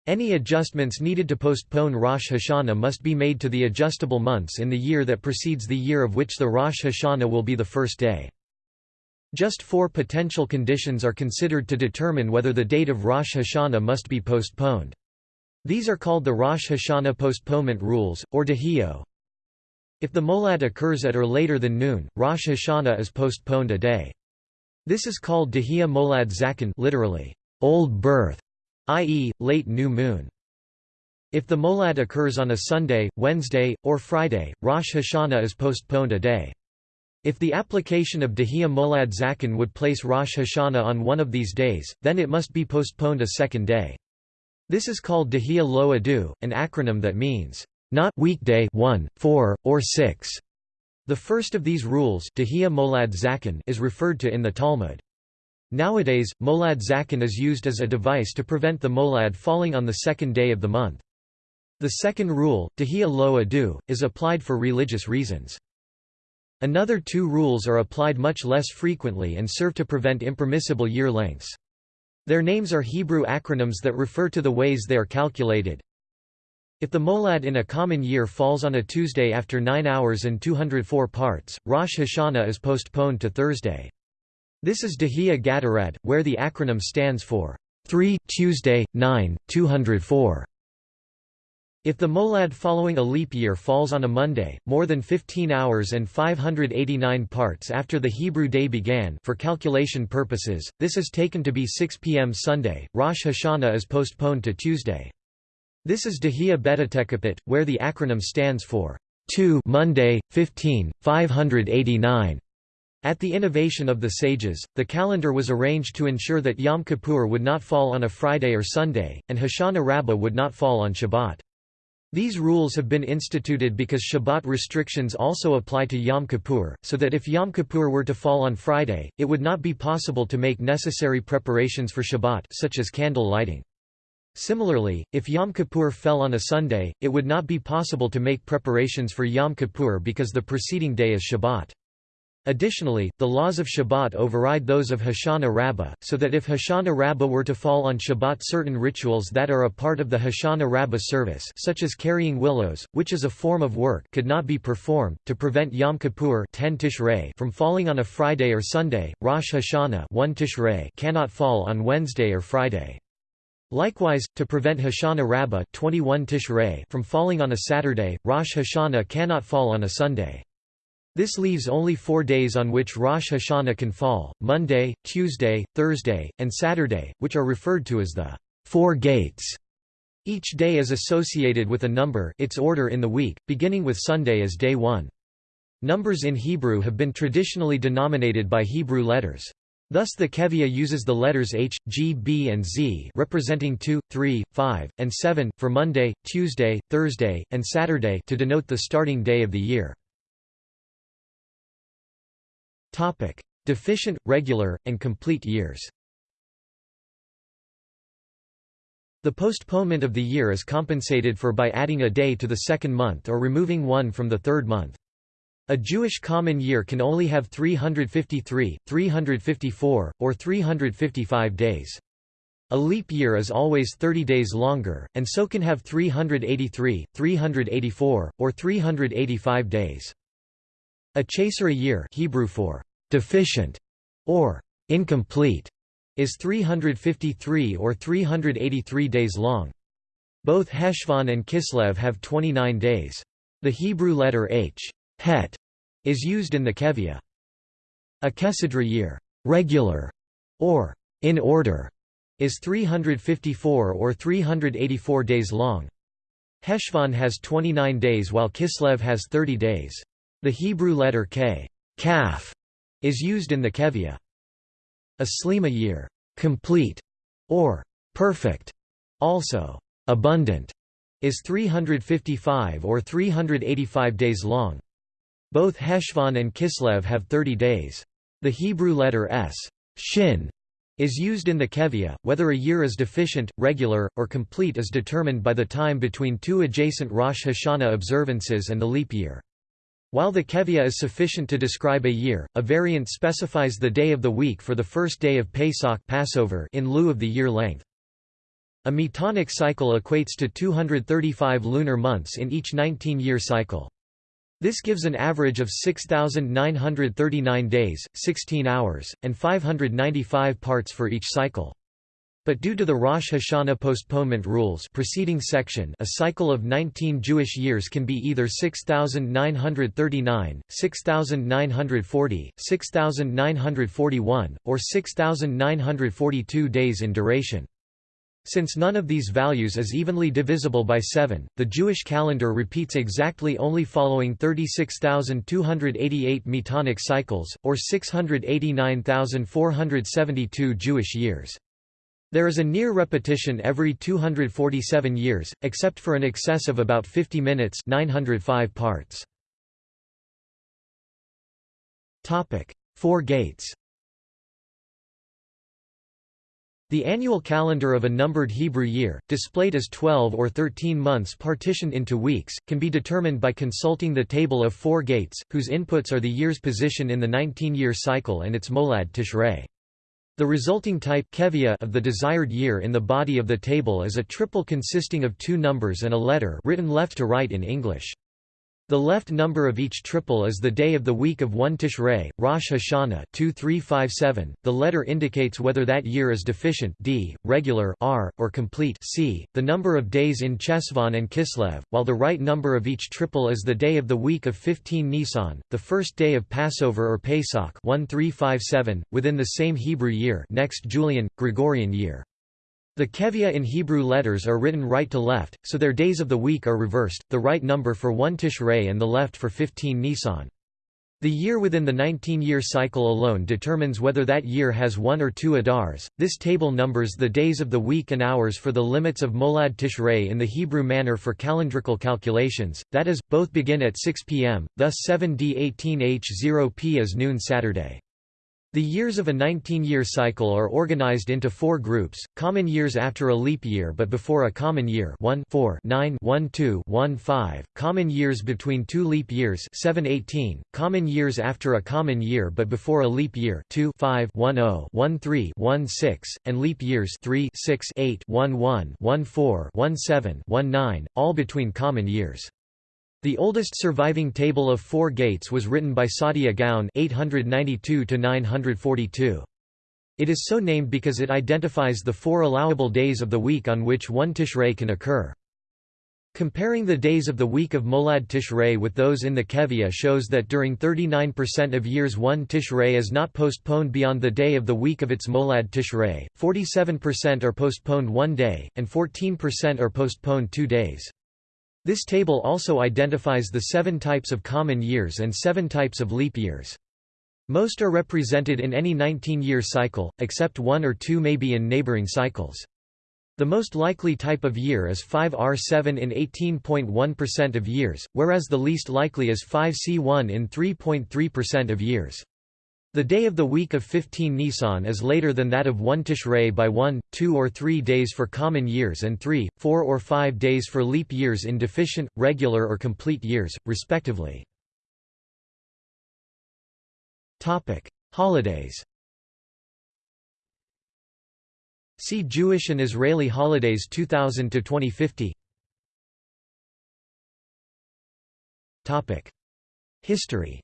Any adjustments needed to postpone Rosh Hashanah must be made to the adjustable months in the year that precedes the year of which the Rosh Hashanah will be the first day. Just four potential conditions are considered to determine whether the date of Rosh Hashanah must be postponed. These are called the Rosh Hashanah postponement rules, or dehio. If the molad occurs at or later than noon, Rosh Hashanah is postponed a day. This is called dehia molad zaken literally, old birth, i.e., late new moon. If the molad occurs on a Sunday, Wednesday, or Friday, Rosh Hashanah is postponed a day. If the application of dehia molad zaken would place Rosh Hashanah on one of these days, then it must be postponed a second day. This is called Dehia Lo Adu, an acronym that means, not weekday 1, 4, or 6. The first of these rules is referred to in the Talmud. Nowadays, Molad Zaken is used as a device to prevent the molad falling on the second day of the month. The second rule, Dehia Lo Adu, is applied for religious reasons. Another two rules are applied much less frequently and serve to prevent impermissible year lengths. Their names are Hebrew acronyms that refer to the ways they are calculated. If the molad in a common year falls on a Tuesday after 9 hours and 204 parts, Rosh Hashanah is postponed to Thursday. This is Dehia GaTaRaD, where the acronym stands for 3 Tuesday, 9, 204. If the molad following a leap year falls on a Monday, more than 15 hours and 589 parts after the Hebrew day began for calculation purposes, this is taken to be 6 p.m. Sunday. Rosh Hashanah is postponed to Tuesday. This is Dehia Betatekapit, where the acronym stands for 2 Monday, 15, 589. At the innovation of the sages, the calendar was arranged to ensure that Yom Kippur would not fall on a Friday or Sunday, and Hoshana Rabbah would not fall on Shabbat. These rules have been instituted because Shabbat restrictions also apply to Yom Kippur, so that if Yom Kippur were to fall on Friday, it would not be possible to make necessary preparations for Shabbat such as candle lighting. Similarly, if Yom Kippur fell on a Sunday, it would not be possible to make preparations for Yom Kippur because the preceding day is Shabbat. Additionally, the laws of Shabbat override those of Hoshana Rabbah, so that if Hoshana Rabbah were to fall on Shabbat certain rituals that are a part of the Hoshana Rabbah service such as carrying willows, which is a form of work could not be performed, to prevent Yom Kippur 10 Tishrei from falling on a Friday or Sunday, Rosh Hashanah 1 Tishrei cannot fall on Wednesday or Friday. Likewise, to prevent Hoshana Rabbah 21 Tishrei from falling on a Saturday, Rosh Hashanah cannot fall on a Sunday. This leaves only four days on which Rosh Hashanah can fall, Monday, Tuesday, Thursday, and Saturday, which are referred to as the Four Gates. Each day is associated with a number its order in the week, beginning with Sunday as day 1. Numbers in Hebrew have been traditionally denominated by Hebrew letters. Thus the Kevia uses the letters H, G, B and Z representing 2, 3, 5, and 7, for Monday, Tuesday, Thursday, and Saturday to denote the starting day of the year. Topic: Deficient, regular, and complete years. The postponement of the year is compensated for by adding a day to the second month or removing one from the third month. A Jewish common year can only have 353, 354, or 355 days. A leap year is always 30 days longer, and so can have 383, 384, or 385 days. A chaser a year Hebrew for deficient or incomplete is 353 or 383 days long. Both Heshvan and Kislev have 29 days. The Hebrew letter H het, is used in the Kevia. A Kesidra year regular, or in order, is 354 or 384 days long. Heshvan has 29 days while Kislev has 30 days. The Hebrew letter K kaf, is used in the Kevia. A slima year, complete, or perfect, also abundant, is 355 or 385 days long. Both Heshvan and Kislev have 30 days. The Hebrew letter s shin is used in the Kevia. Whether a year is deficient, regular, or complete is determined by the time between two adjacent Rosh Hashanah observances and the leap year. While the Kevia is sufficient to describe a year, a variant specifies the day of the week for the first day of Pesach Passover in lieu of the year length. A metonic cycle equates to 235 lunar months in each 19-year cycle. This gives an average of 6,939 days, 16 hours, and 595 parts for each cycle. But due to the Rosh Hashanah postponement rules preceding section a cycle of 19 Jewish years can be either 6,939, 6,940, 6,941, or 6,942 days in duration. Since none of these values is evenly divisible by 7, the Jewish calendar repeats exactly only following 36,288 metonic cycles, or 689,472 Jewish years. There is a near repetition every 247 years, except for an excess of about 50 minutes 905 parts. Four gates The annual calendar of a numbered Hebrew year, displayed as 12 or 13 months partitioned into weeks, can be determined by consulting the table of four gates, whose inputs are the year's position in the 19-year cycle and its molad tishrei. The resulting type of the desired year in the body of the table is a triple consisting of two numbers and a letter written left to right in English. The left number of each triple is the day of the week of 1 Tishrei, Rosh Hashanah 2357. The letter indicates whether that year is deficient d, regular r, or complete c, the number of days in Cheshvan and Kislev, while the right number of each triple is the day of the week of 15 Nisan, the first day of Passover or Pesach 1357, within the same Hebrew year next Julian, Gregorian year. The kevia in Hebrew letters are written right to left, so their days of the week are reversed, the right number for 1 Tishrei and the left for 15 Nisan. The year within the 19-year cycle alone determines whether that year has one or two Adars. This table numbers the days of the week and hours for the limits of Molad Tishrei in the Hebrew manner for calendrical calculations, that is, both begin at 6 p.m., thus 7d18h0p is noon Saturday. The years of a 19-year cycle are organized into four groups, common years after a leap year but before a common year 1 4 9 1 2 1 5, common years between two leap years 7 18, common years after a common year but before a leap year 2 5 1 0 1 3 1 6, and leap years 3 6 8 1 1 1 4 1 7 1 9, all between common years. The oldest surviving table of four gates was written by Saadia Gaon 892 It is so named because it identifies the four allowable days of the week on which one Tishrei can occur. Comparing the days of the week of Molad Tishrei with those in the Kevia shows that during 39% of years one Tishrei is not postponed beyond the day of the week of its Molad Tishrei, 47% are postponed one day, and 14% are postponed two days. This table also identifies the seven types of common years and seven types of leap years. Most are represented in any 19-year cycle, except one or two may be in neighboring cycles. The most likely type of year is 5R7 in 18.1% of years, whereas the least likely is 5C1 in 3.3% of years. The day of the week of 15 Nisan is later than that of 1 Tishrei by 1, 2 or 3 days for common years and 3, 4 or 5 days for leap years in deficient, regular or complete years, respectively. Holidays See Jewish and Israeli holidays 2000 to 2050. Topic: History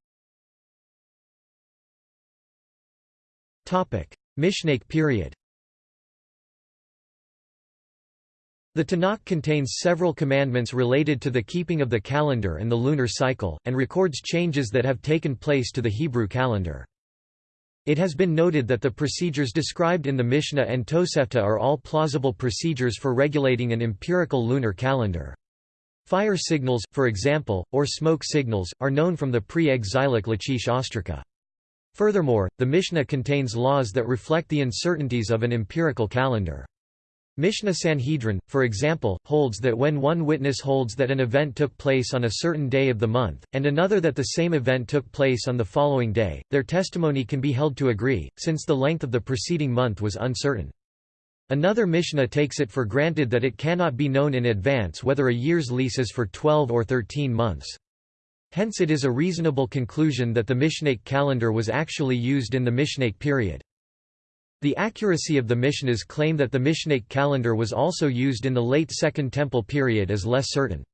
Mishnaic period The Tanakh contains several commandments related to the keeping of the calendar and the lunar cycle, and records changes that have taken place to the Hebrew calendar. It has been noted that the procedures described in the Mishnah and Tosefta are all plausible procedures for regulating an empirical lunar calendar. Fire signals, for example, or smoke signals, are known from the pre-exilic Lachish ostraca. Furthermore, the Mishnah contains laws that reflect the uncertainties of an empirical calendar. Mishnah Sanhedrin, for example, holds that when one witness holds that an event took place on a certain day of the month, and another that the same event took place on the following day, their testimony can be held to agree, since the length of the preceding month was uncertain. Another Mishnah takes it for granted that it cannot be known in advance whether a year's lease is for 12 or 13 months. Hence it is a reasonable conclusion that the Mishnaic calendar was actually used in the Mishnaic period. The accuracy of the Mishnah's claim that the Mishnaic calendar was also used in the late Second Temple period is less certain.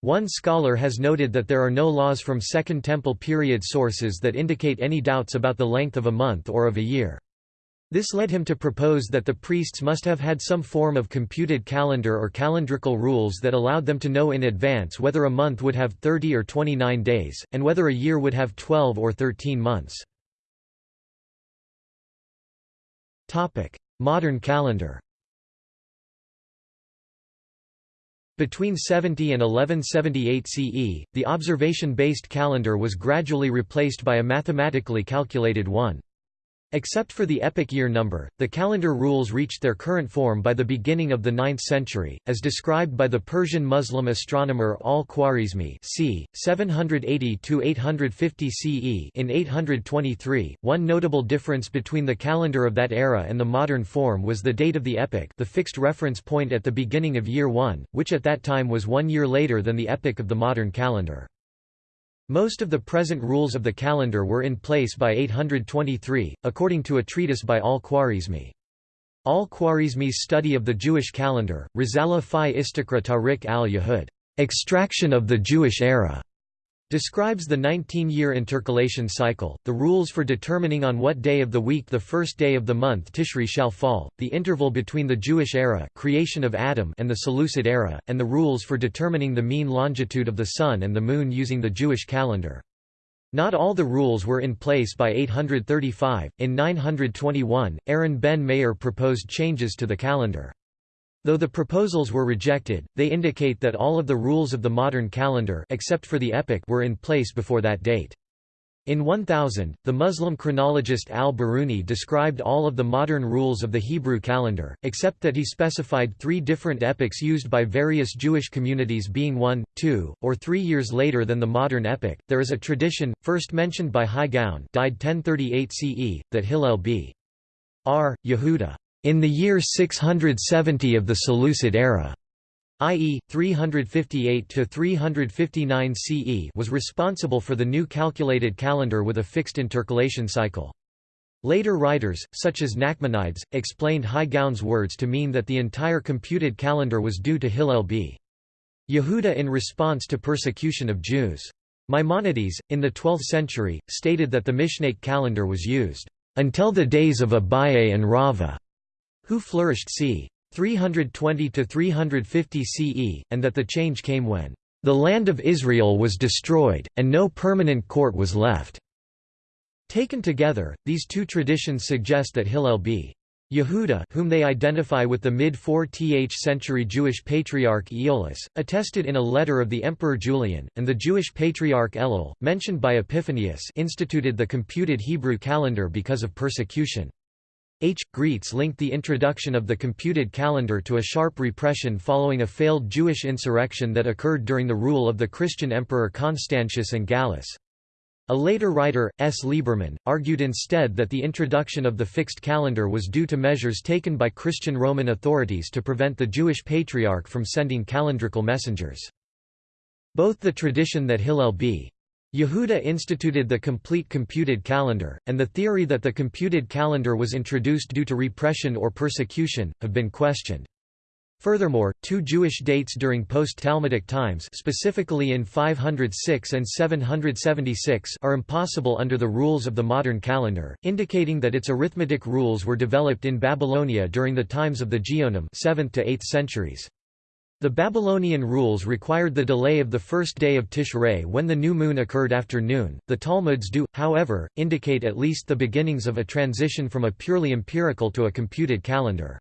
One scholar has noted that there are no laws from Second Temple period sources that indicate any doubts about the length of a month or of a year. This led him to propose that the priests must have had some form of computed calendar or calendrical rules that allowed them to know in advance whether a month would have 30 or 29 days, and whether a year would have 12 or 13 months. Modern calendar Between 70 and 1178 CE, the observation-based calendar was gradually replaced by a mathematically calculated one. Except for the epic year number, the calendar rules reached their current form by the beginning of the 9th century, as described by the Persian Muslim astronomer al-Khwarizmi c. 780–850 CE in 823. One notable difference between the calendar of that era and the modern form was the date of the epoch the fixed reference point at the beginning of year 1, which at that time was one year later than the epoch of the modern calendar. Most of the present rules of the calendar were in place by 823, according to a treatise by al-Khwarizmi. Al-Khwarizmi's study of the Jewish calendar, Risala fi Istikra Tariq al-Yahud, extraction of the Jewish era, describes the 19-year intercalation cycle, the rules for determining on what day of the week the first day of the month Tishri shall fall, the interval between the Jewish era creation of Adam and the Seleucid era, and the rules for determining the mean longitude of the Sun and the Moon using the Jewish calendar. Not all the rules were in place by 835. In 921, Aaron ben Meir proposed changes to the calendar. Though the proposals were rejected, they indicate that all of the rules of the modern calendar except for the epoch were in place before that date. In 1000, the Muslim chronologist al-Biruni described all of the modern rules of the Hebrew calendar, except that he specified three different epochs used by various Jewish communities being one, two, or three years later than the modern epoch. There is a tradition, first mentioned by Hai Gaon died 1038 CE, that Hillel b. R. Yehuda, in the year 670 of the Seleucid era, i.e., 358–359 CE was responsible for the new calculated calendar with a fixed intercalation cycle. Later writers, such as Nachmanides, explained Hai Gaon's words to mean that the entire computed calendar was due to Hillel b. Yehuda in response to persecution of Jews. Maimonides, in the 12th century, stated that the Mishnaic calendar was used, "...until the days of Abaye and Rava", who flourished c. 320 to 350 CE, and that the change came when the land of Israel was destroyed, and no permanent court was left. Taken together, these two traditions suggest that Hillel b. Yehuda whom they identify with the mid-4th century Jewish patriarch Aeolus, attested in a letter of the Emperor Julian, and the Jewish patriarch Ellel, mentioned by Epiphanius instituted the computed Hebrew calendar because of persecution. H. Graetz linked the introduction of the computed calendar to a sharp repression following a failed Jewish insurrection that occurred during the rule of the Christian emperor Constantius and Gallus. A later writer, S. Lieberman, argued instead that the introduction of the fixed calendar was due to measures taken by Christian Roman authorities to prevent the Jewish patriarch from sending calendrical messengers. Both the tradition that Hillel b. Yehuda instituted the complete computed calendar, and the theory that the computed calendar was introduced due to repression or persecution, have been questioned. Furthermore, two Jewish dates during post-Talmudic times specifically in 506 and 776 are impossible under the rules of the modern calendar, indicating that its arithmetic rules were developed in Babylonia during the times of the Geonim 7th to 8th centuries. The Babylonian rules required the delay of the first day of Tishrei when the new moon occurred after noon. The Talmuds do, however, indicate at least the beginnings of a transition from a purely empirical to a computed calendar.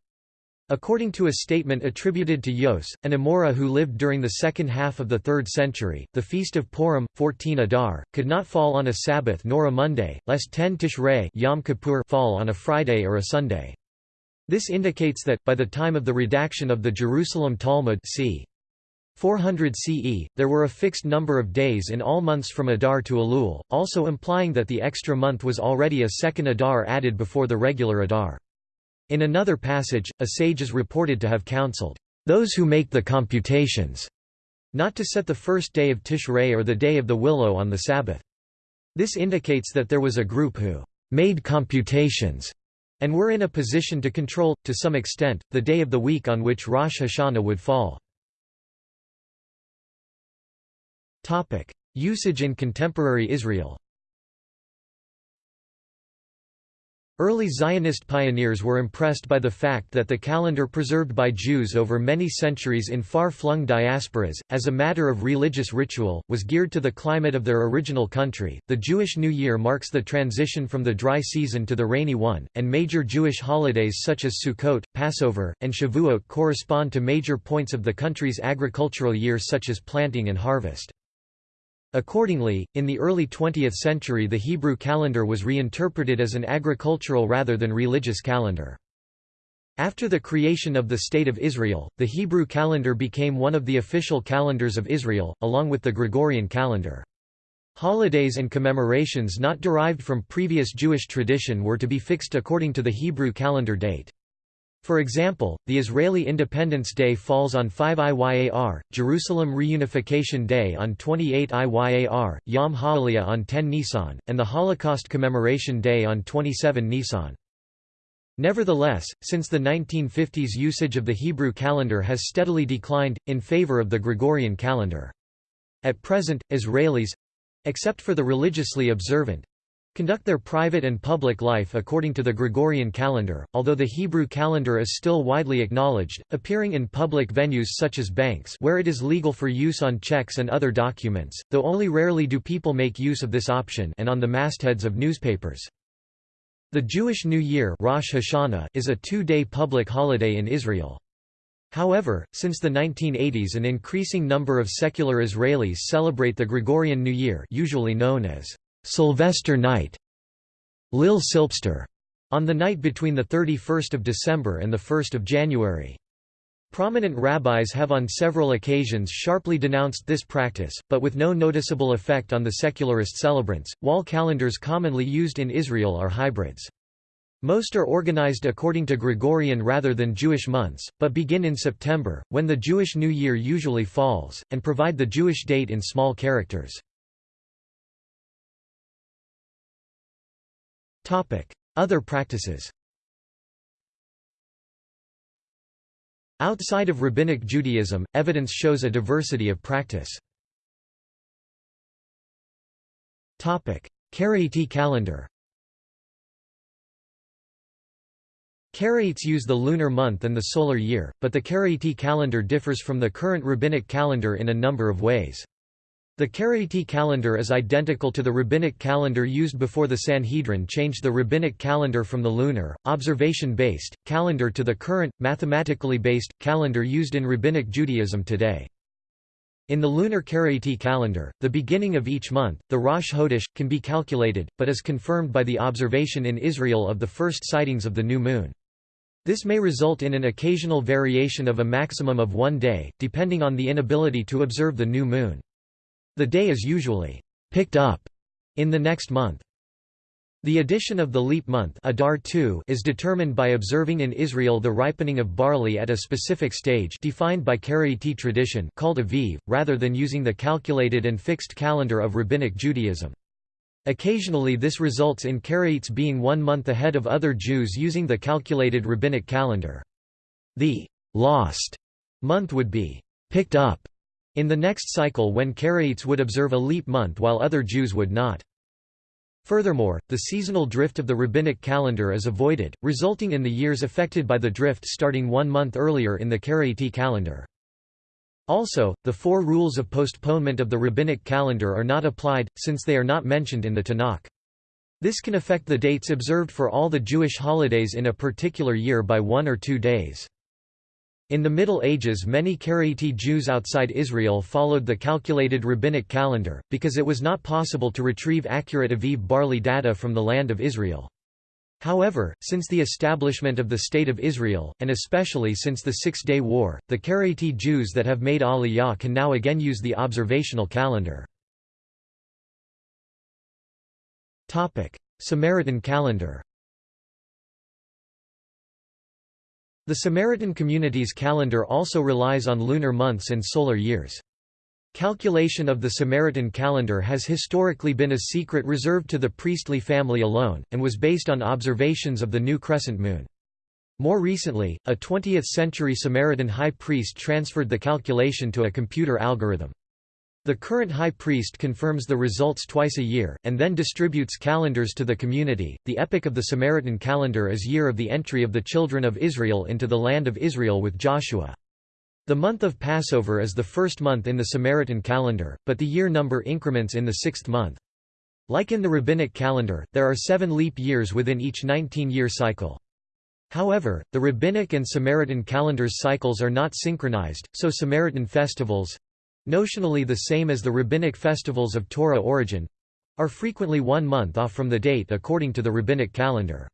According to a statement attributed to Yose, an Amora who lived during the second half of the 3rd century, the feast of Purim, 14 Adar, could not fall on a Sabbath nor a Monday, lest 10 Tishrei Yom Kippur fall on a Friday or a Sunday. This indicates that, by the time of the redaction of the Jerusalem Talmud c. 400 CE, there were a fixed number of days in all months from Adar to Elul, also implying that the extra month was already a second Adar added before the regular Adar. In another passage, a sage is reported to have counseled, "...those who make the computations," not to set the first day of Tishrei or the day of the willow on the Sabbath. This indicates that there was a group who "...made computations," and we were in a position to control, to some extent, the day of the week on which Rosh Hashanah would fall. Usage in contemporary Israel Early Zionist pioneers were impressed by the fact that the calendar preserved by Jews over many centuries in far-flung diasporas, as a matter of religious ritual, was geared to the climate of their original country. The Jewish New Year marks the transition from the dry season to the rainy one, and major Jewish holidays such as Sukkot, Passover, and Shavuot correspond to major points of the country's agricultural year such as planting and harvest. Accordingly, in the early 20th century the Hebrew calendar was reinterpreted as an agricultural rather than religious calendar. After the creation of the State of Israel, the Hebrew calendar became one of the official calendars of Israel, along with the Gregorian calendar. Holidays and commemorations not derived from previous Jewish tradition were to be fixed according to the Hebrew calendar date. For example, the Israeli Independence Day falls on 5 Iyar, Jerusalem Reunification Day on 28 Iyar, Yom HaAliyah on 10 Nisan, and the Holocaust Commemoration Day on 27 Nisan. Nevertheless, since the 1950s usage of the Hebrew calendar has steadily declined, in favor of the Gregorian calendar. At present, Israelis—except for the religiously observant, conduct their private and public life according to the Gregorian calendar, although the Hebrew calendar is still widely acknowledged, appearing in public venues such as banks where it is legal for use on checks and other documents, though only rarely do people make use of this option and on the mastheads of newspapers. The Jewish New Year Rosh Hashanah is a two-day public holiday in Israel. However, since the 1980s an increasing number of secular Israelis celebrate the Gregorian New Year usually known as Sylvester Night, Leil Sylvester, on the night between 31 December and 1 January. Prominent rabbis have on several occasions sharply denounced this practice, but with no noticeable effect on the secularist celebrants. Wall calendars commonly used in Israel are hybrids. Most are organized according to Gregorian rather than Jewish months, but begin in September, when the Jewish New Year usually falls, and provide the Jewish date in small characters. Other practices Outside of Rabbinic Judaism, evidence shows a diversity of practice. Karaite calendar Karaites use the lunar month and the solar year, but the Karaite calendar differs from the current rabbinic calendar in a number of ways. The Karaite calendar is identical to the rabbinic calendar used before the Sanhedrin changed the rabbinic calendar from the lunar, observation-based, calendar to the current, mathematically based, calendar used in rabbinic Judaism today. In the lunar Karaite calendar, the beginning of each month, the Rosh Chodesh, can be calculated, but is confirmed by the observation in Israel of the first sightings of the new moon. This may result in an occasional variation of a maximum of one day, depending on the inability to observe the new moon. The day is usually picked up in the next month. The addition of the leap month Adar is determined by observing in Israel the ripening of barley at a specific stage defined by Karaite tradition called Aviv, rather than using the calculated and fixed calendar of Rabbinic Judaism. Occasionally this results in Karaites being one month ahead of other Jews using the calculated Rabbinic calendar. The «lost» month would be «picked up» in the next cycle when Karaites would observe a leap month while other Jews would not. Furthermore, the seasonal drift of the rabbinic calendar is avoided, resulting in the years affected by the drift starting one month earlier in the Karaite calendar. Also, the four rules of postponement of the rabbinic calendar are not applied, since they are not mentioned in the Tanakh. This can affect the dates observed for all the Jewish holidays in a particular year by one or two days. In the Middle Ages many Karaite Jews outside Israel followed the calculated rabbinic calendar, because it was not possible to retrieve accurate Aviv barley data from the land of Israel. However, since the establishment of the State of Israel, and especially since the Six-Day War, the Karaite Jews that have made Aliyah can now again use the observational calendar. Samaritan calendar The Samaritan community's calendar also relies on lunar months and solar years. Calculation of the Samaritan calendar has historically been a secret reserved to the priestly family alone, and was based on observations of the new crescent moon. More recently, a 20th-century Samaritan high priest transferred the calculation to a computer algorithm. The current high priest confirms the results twice a year, and then distributes calendars to the community. The epic of the Samaritan calendar is year of the entry of the children of Israel into the land of Israel with Joshua. The month of Passover is the first month in the Samaritan calendar, but the year number increments in the sixth month. Like in the rabbinic calendar, there are seven leap years within each 19-year cycle. However, the rabbinic and Samaritan calendars' cycles are not synchronized, so Samaritan festivals, notionally the same as the rabbinic festivals of Torah origin are frequently one month off from the date according to the rabbinic calendar.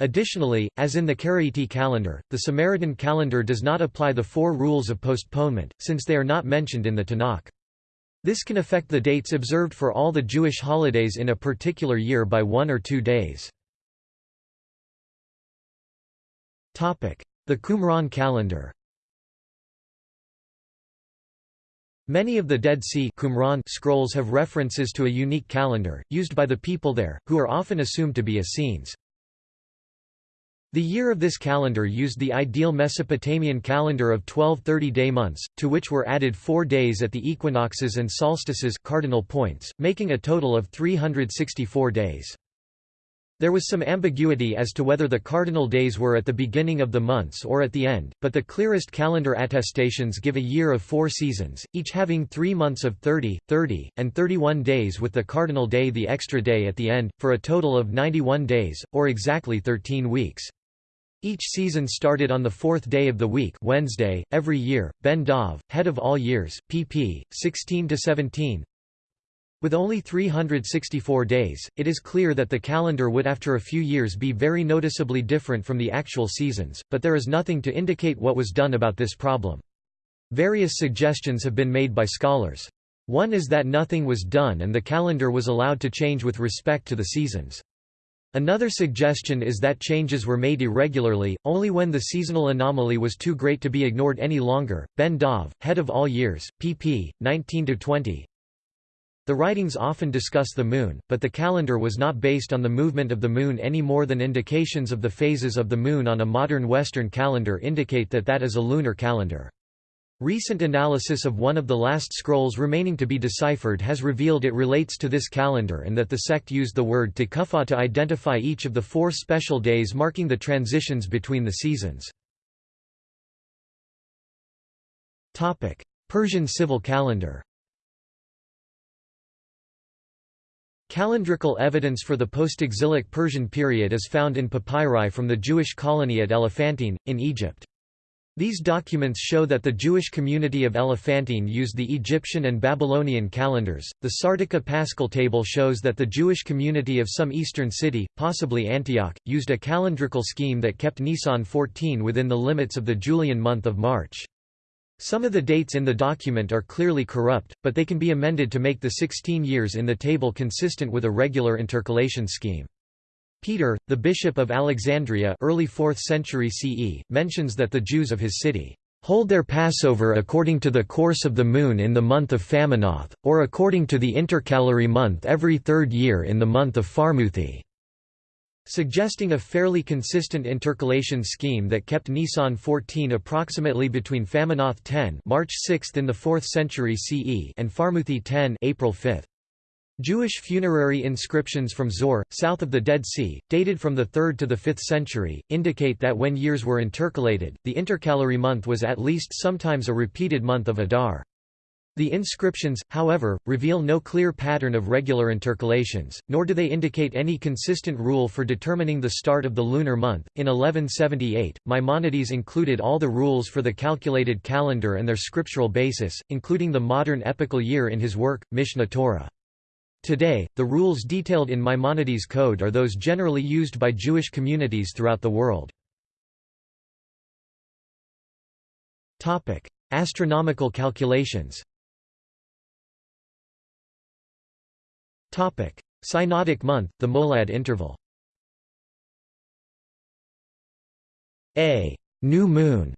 Additionally, as in the Karaite calendar, the Samaritan calendar does not apply the four rules of postponement, since they are not mentioned in the Tanakh. This can affect the dates observed for all the Jewish holidays in a particular year by one or two days. The Qumran calendar Many of the Dead Sea Qumran scrolls have references to a unique calendar, used by the people there, who are often assumed to be Essenes. The year of this calendar used the ideal Mesopotamian calendar of 12 30-day months, to which were added four days at the equinoxes and solstices cardinal points, making a total of 364 days. There was some ambiguity as to whether the cardinal days were at the beginning of the months or at the end, but the clearest calendar attestations give a year of four seasons, each having three months of 30, 30, and 31 days with the cardinal day the extra day at the end, for a total of 91 days, or exactly 13 weeks. Each season started on the fourth day of the week Wednesday, every year. Ben Dov, head of all years, pp. 16–17, with only 364 days, it is clear that the calendar would after a few years be very noticeably different from the actual seasons, but there is nothing to indicate what was done about this problem. Various suggestions have been made by scholars. One is that nothing was done and the calendar was allowed to change with respect to the seasons. Another suggestion is that changes were made irregularly, only when the seasonal anomaly was too great to be ignored any longer. Ben Dov, head of all years, pp. 19–20, the writings often discuss the Moon, but the calendar was not based on the movement of the Moon any more than indications of the phases of the Moon on a modern Western calendar indicate that that is a lunar calendar. Recent analysis of one of the last scrolls remaining to be deciphered has revealed it relates to this calendar and that the sect used the word tekufa to identify each of the four special days marking the transitions between the seasons. Persian civil calendar Calendrical evidence for the post-exilic Persian period is found in papyri from the Jewish colony at Elephantine, in Egypt. These documents show that the Jewish community of Elephantine used the Egyptian and Babylonian calendars. The Sardica Paschal table shows that the Jewish community of some eastern city, possibly Antioch, used a calendrical scheme that kept Nisan 14 within the limits of the Julian month of March. Some of the dates in the document are clearly corrupt, but they can be amended to make the 16 years in the table consistent with a regular intercalation scheme. Peter, the bishop of Alexandria early 4th century CE, mentions that the Jews of his city hold their Passover according to the course of the moon in the month of Phamenoth, or according to the intercalary month every third year in the month of Pharmuthi suggesting a fairly consistent intercalation scheme that kept Nisan 14 approximately between Phamenoth 10 March 6 in the 4th century CE and Pharmuthi 10 April 5. Jewish funerary inscriptions from Zoar, south of the Dead Sea, dated from the 3rd to the 5th century, indicate that when years were intercalated, the intercalary month was at least sometimes a repeated month of Adar. The inscriptions, however, reveal no clear pattern of regular intercalations, nor do they indicate any consistent rule for determining the start of the lunar month. In 1178, Maimonides included all the rules for the calculated calendar and their scriptural basis, including the modern epical year in his work, Mishneh Torah. Today, the rules detailed in Maimonides' code are those generally used by Jewish communities throughout the world. Astronomical calculations Synodic month, the Molad interval. A new moon,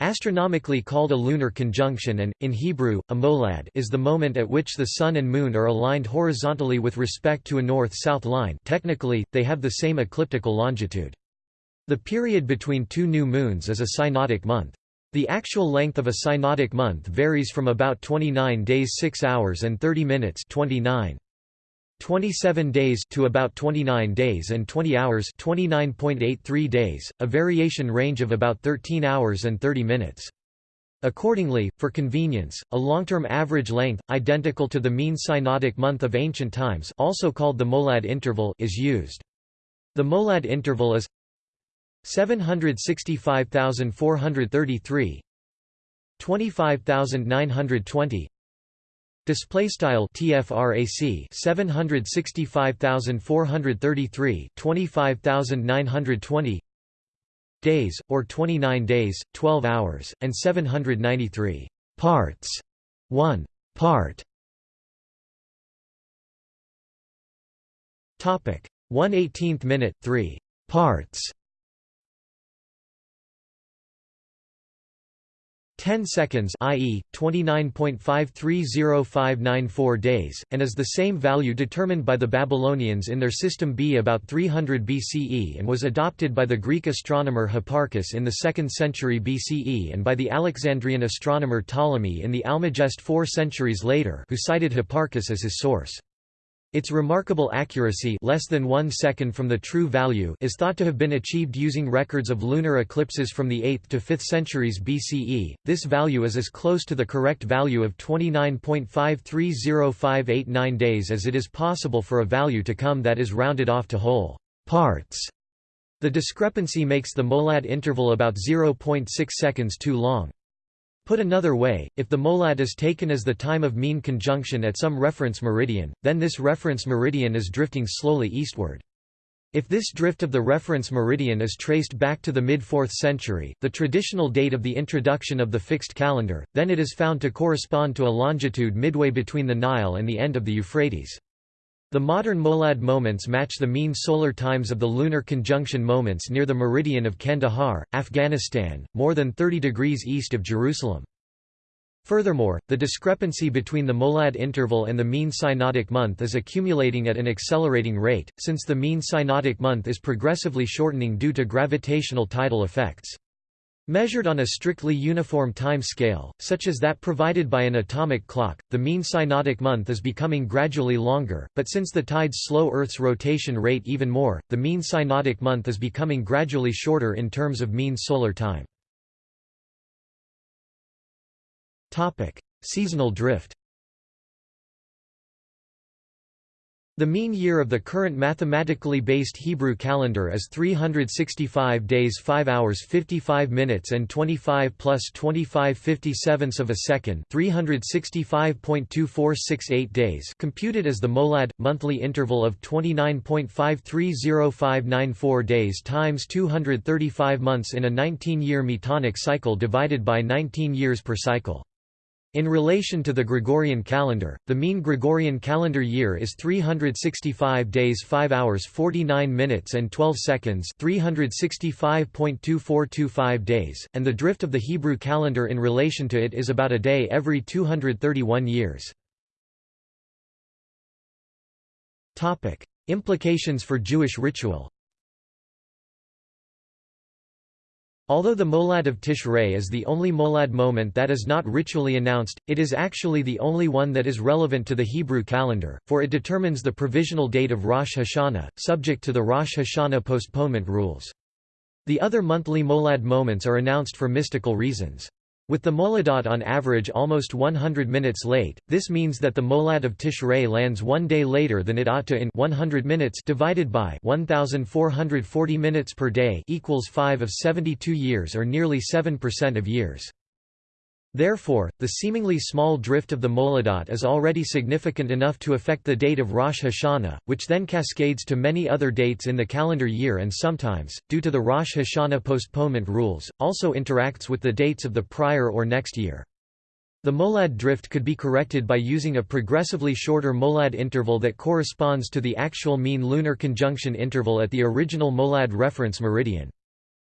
astronomically called a lunar conjunction and, in Hebrew, a molad is the moment at which the sun and moon are aligned horizontally with respect to a north-south line technically, they have the same ecliptical longitude. The period between two new moons is a synodic month. The actual length of a synodic month varies from about 29 days 6 hours and 30 minutes 29. 27 days to about 29 days and 20 hours 29.83 days, a variation range of about 13 hours and 30 minutes. Accordingly, for convenience, a long-term average length, identical to the mean synodic month of ancient times also called the molad interval is used. The molad interval is 765,433 25,920 Display style TFRAC 765433 25920 days or 29 days 12 hours and 793 parts. 1 part. Topic. 1/18th minute 3 parts 10 seconds i.e., 29.530594 days, and is the same value determined by the Babylonians in their System B about 300 BCE and was adopted by the Greek astronomer Hipparchus in the 2nd century BCE and by the Alexandrian astronomer Ptolemy in the Almagest four centuries later who cited Hipparchus as his source. Its remarkable accuracy less than one second from the true value is thought to have been achieved using records of lunar eclipses from the 8th to 5th centuries BCE. This value is as close to the correct value of 29.530589 days as it is possible for a value to come that is rounded off to whole parts. The discrepancy makes the molad interval about 0.6 seconds too long. Put another way, if the molad is taken as the time of mean conjunction at some reference meridian, then this reference meridian is drifting slowly eastward. If this drift of the reference meridian is traced back to the mid-4th century, the traditional date of the introduction of the fixed calendar, then it is found to correspond to a longitude midway between the Nile and the end of the Euphrates. The modern molad moments match the mean solar times of the lunar conjunction moments near the meridian of Kandahar, Afghanistan, more than 30 degrees east of Jerusalem. Furthermore, the discrepancy between the molad interval and the mean synodic month is accumulating at an accelerating rate, since the mean synodic month is progressively shortening due to gravitational tidal effects. Measured on a strictly uniform time scale, such as that provided by an atomic clock, the mean synodic month is becoming gradually longer, but since the tides slow Earth's rotation rate even more, the mean synodic month is becoming gradually shorter in terms of mean solar time. Seasonal drift The mean year of the current mathematically based Hebrew calendar is 365 days 5 hours 55 minutes and 25 plus 25 57ths of a second 365.2468 days computed as the molad, monthly interval of 29.530594 days times 235 months in a 19-year metonic cycle divided by 19 years per cycle. In relation to the Gregorian calendar, the mean Gregorian calendar year is 365 days 5 hours 49 minutes and 12 seconds 365.2425 days, and the drift of the Hebrew calendar in relation to it is about a day every 231 years. Implications for Jewish ritual Although the Molad of Tishrei is the only Molad moment that is not ritually announced, it is actually the only one that is relevant to the Hebrew calendar, for it determines the provisional date of Rosh Hashanah, subject to the Rosh Hashanah postponement rules. The other monthly Molad moments are announced for mystical reasons. With the Moladot on average almost 100 minutes late, this means that the Molad of Tishrei lands one day later than it ought to in 100 minutes divided by 1440 minutes per day equals 5 of 72 years or nearly 7% of years. Therefore, the seemingly small drift of the Moladot is already significant enough to affect the date of Rosh Hashanah, which then cascades to many other dates in the calendar year and sometimes, due to the Rosh Hashanah postponement rules, also interacts with the dates of the prior or next year. The Molad drift could be corrected by using a progressively shorter Molad interval that corresponds to the actual mean lunar conjunction interval at the original Molad reference meridian.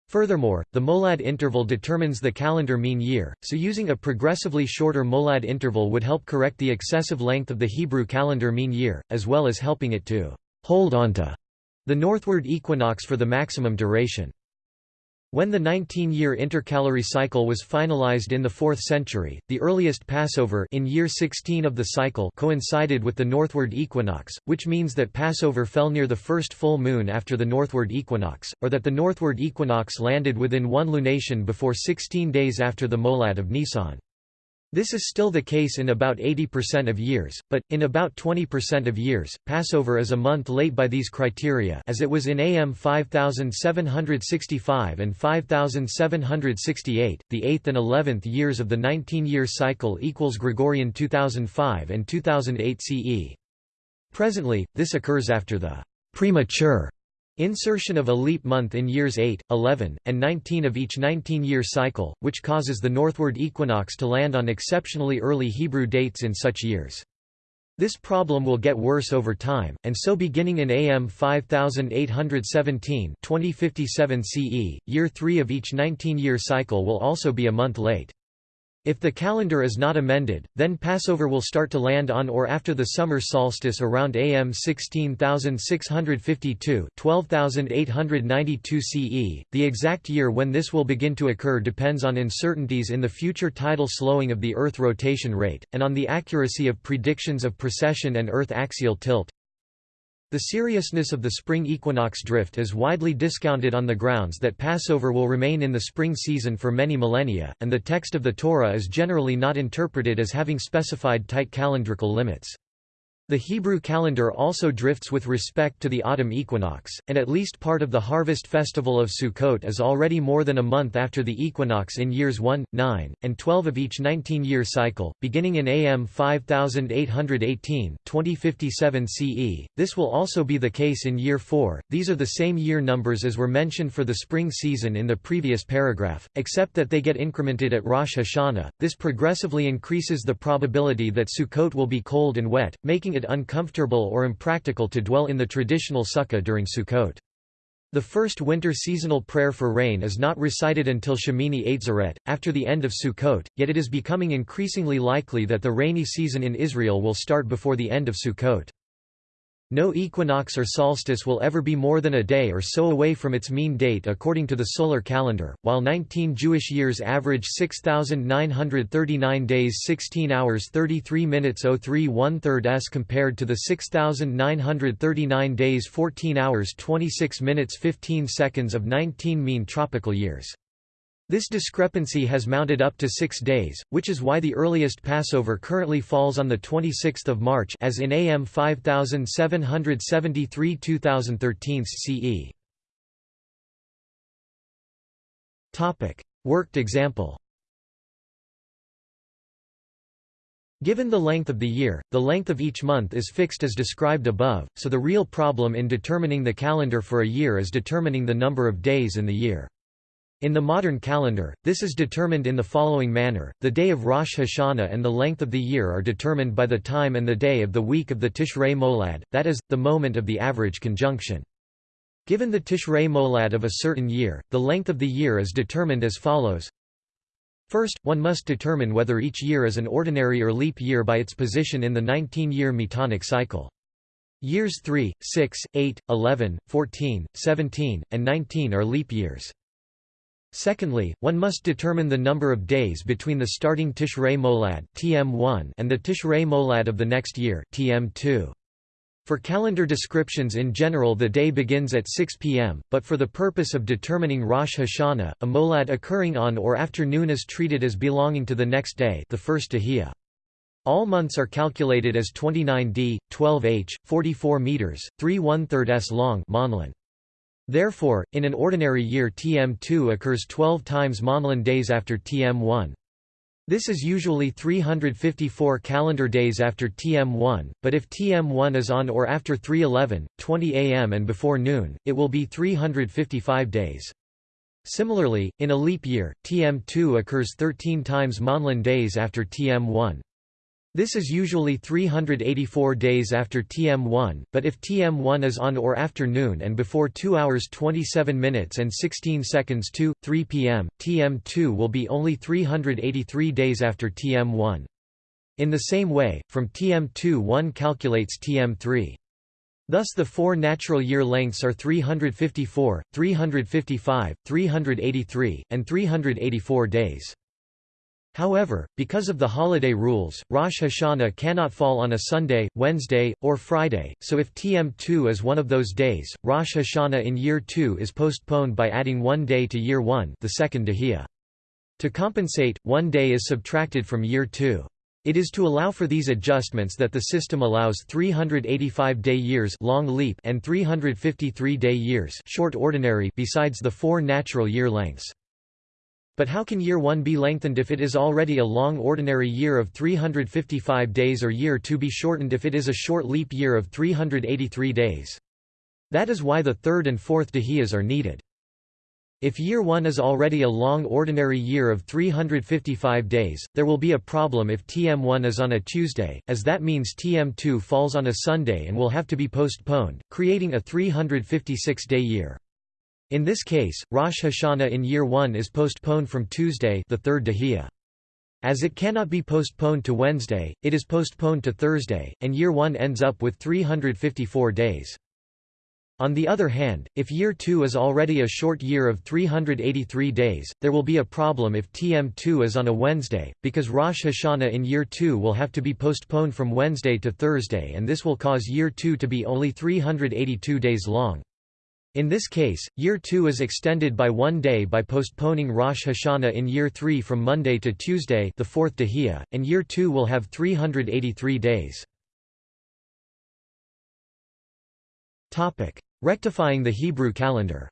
Furthermore, the molad interval determines the calendar mean year, so using a progressively shorter molad interval would help correct the excessive length of the Hebrew calendar mean year, as well as helping it to hold onto the northward equinox for the maximum duration. When the 19-year intercalary cycle was finalized in the 4th century, the earliest Passover in year 16 of the cycle coincided with the northward equinox, which means that Passover fell near the first full moon after the northward equinox, or that the northward equinox landed within one lunation before 16 days after the molad of Nisan. This is still the case in about 80% of years, but, in about 20% of years, Passover is a month late by these criteria as it was in AM 5765 and 5768, the 8th and 11th years of the 19-year cycle equals Gregorian 2005 and 2008 CE. Presently, this occurs after the premature Insertion of a leap month in years 8, 11, and 19 of each 19-year cycle, which causes the northward equinox to land on exceptionally early Hebrew dates in such years. This problem will get worse over time, and so beginning in AM 5817 2057 CE, year 3 of each 19-year cycle will also be a month late. If the calendar is not amended, then Passover will start to land on or after the summer solstice around AM 16652 12892 CE. The exact year when this will begin to occur depends on uncertainties in the future tidal slowing of the Earth rotation rate, and on the accuracy of predictions of precession and Earth axial tilt. The seriousness of the spring equinox drift is widely discounted on the grounds that Passover will remain in the spring season for many millennia, and the text of the Torah is generally not interpreted as having specified tight calendrical limits. The Hebrew calendar also drifts with respect to the autumn equinox, and at least part of the harvest festival of Sukkot is already more than a month after the equinox in years 1, 9, and 12 of each 19-year cycle, beginning in AM 5818 2057 CE. This will also be the case in year 4. These are the same year numbers as were mentioned for the spring season in the previous paragraph, except that they get incremented at Rosh Hashanah. This progressively increases the probability that Sukkot will be cold and wet, making it uncomfortable or impractical to dwell in the traditional sukkah during Sukkot. The first winter seasonal prayer for rain is not recited until Shemini Atzeret, after the end of Sukkot, yet it is becoming increasingly likely that the rainy season in Israel will start before the end of Sukkot. No equinox or solstice will ever be more than a day or so away from its mean date according to the solar calendar, while 19 Jewish years average 6,939 days 16 hours 33 minutes 03 one third s compared to the 6,939 days 14 hours 26 minutes 15 seconds of 19 mean tropical years. This discrepancy has mounted up to six days, which is why the earliest Passover currently falls on 26 March as in AM 5773 2013 CE. Worked example Given the length of the year, the length of each month is fixed as described above, so the real problem in determining the calendar for a year is determining the number of days in the year. In the modern calendar, this is determined in the following manner, the day of Rosh Hashanah and the length of the year are determined by the time and the day of the week of the Tishrei Molad, that is, the moment of the average conjunction. Given the Tishrei Molad of a certain year, the length of the year is determined as follows. First, one must determine whether each year is an ordinary or leap year by its position in the 19-year metonic cycle. Years 3, 6, 8, 11, 14, 17, and 19 are leap years. Secondly, one must determine the number of days between the starting Tishrei Molad (TM1) and the Tishrei Molad of the next year (TM2). For calendar descriptions in general the day begins at 6 p.m., but for the purpose of determining Rosh Hashanah, a molad occurring on or after noon is treated as belonging to the next day the first. All months are calculated as 29d, 12h, 44 meters, 3 1 3 s long MonLen. Therefore, in an ordinary year TM2 occurs 12 times MonLen days after TM1. This is usually 354 calendar days after TM1, but if TM1 is on or after 311, 20 am and before noon, it will be 355 days. Similarly, in a leap year, TM2 occurs 13 times MonLen days after TM1. This is usually 384 days after TM1, but if TM1 is on or after noon and before 2 hours 27 minutes and 16 seconds to 3 p.m., TM2 will be only 383 days after TM1. In the same way, from TM2 one calculates TM3. Thus the four natural year lengths are 354, 355, 383, and 384 days. However, because of the holiday rules, Rosh Hashanah cannot fall on a Sunday, Wednesday, or Friday, so if TM2 is one of those days, Rosh Hashanah in year 2 is postponed by adding one day to year 1 the second. To compensate, one day is subtracted from year 2. It is to allow for these adjustments that the system allows 385-day years long leap and 353-day years short ordinary besides the four natural year lengths. But how can year 1 be lengthened if it is already a long ordinary year of 355 days or year 2 be shortened if it is a short leap year of 383 days? That is why the third and fourth dahiyas are needed. If year 1 is already a long ordinary year of 355 days, there will be a problem if TM1 is on a Tuesday, as that means TM2 falls on a Sunday and will have to be postponed, creating a 356-day year. In this case, Rosh Hashanah in year 1 is postponed from Tuesday the third Dahiyah. As it cannot be postponed to Wednesday, it is postponed to Thursday, and year 1 ends up with 354 days. On the other hand, if year 2 is already a short year of 383 days, there will be a problem if TM2 is on a Wednesday, because Rosh Hashanah in year 2 will have to be postponed from Wednesday to Thursday and this will cause year 2 to be only 382 days long. In this case, year 2 is extended by one day by postponing Rosh Hashanah in year 3 from Monday to Tuesday the fourth Dehiyah, and year 2 will have 383 days. Rectifying the Hebrew calendar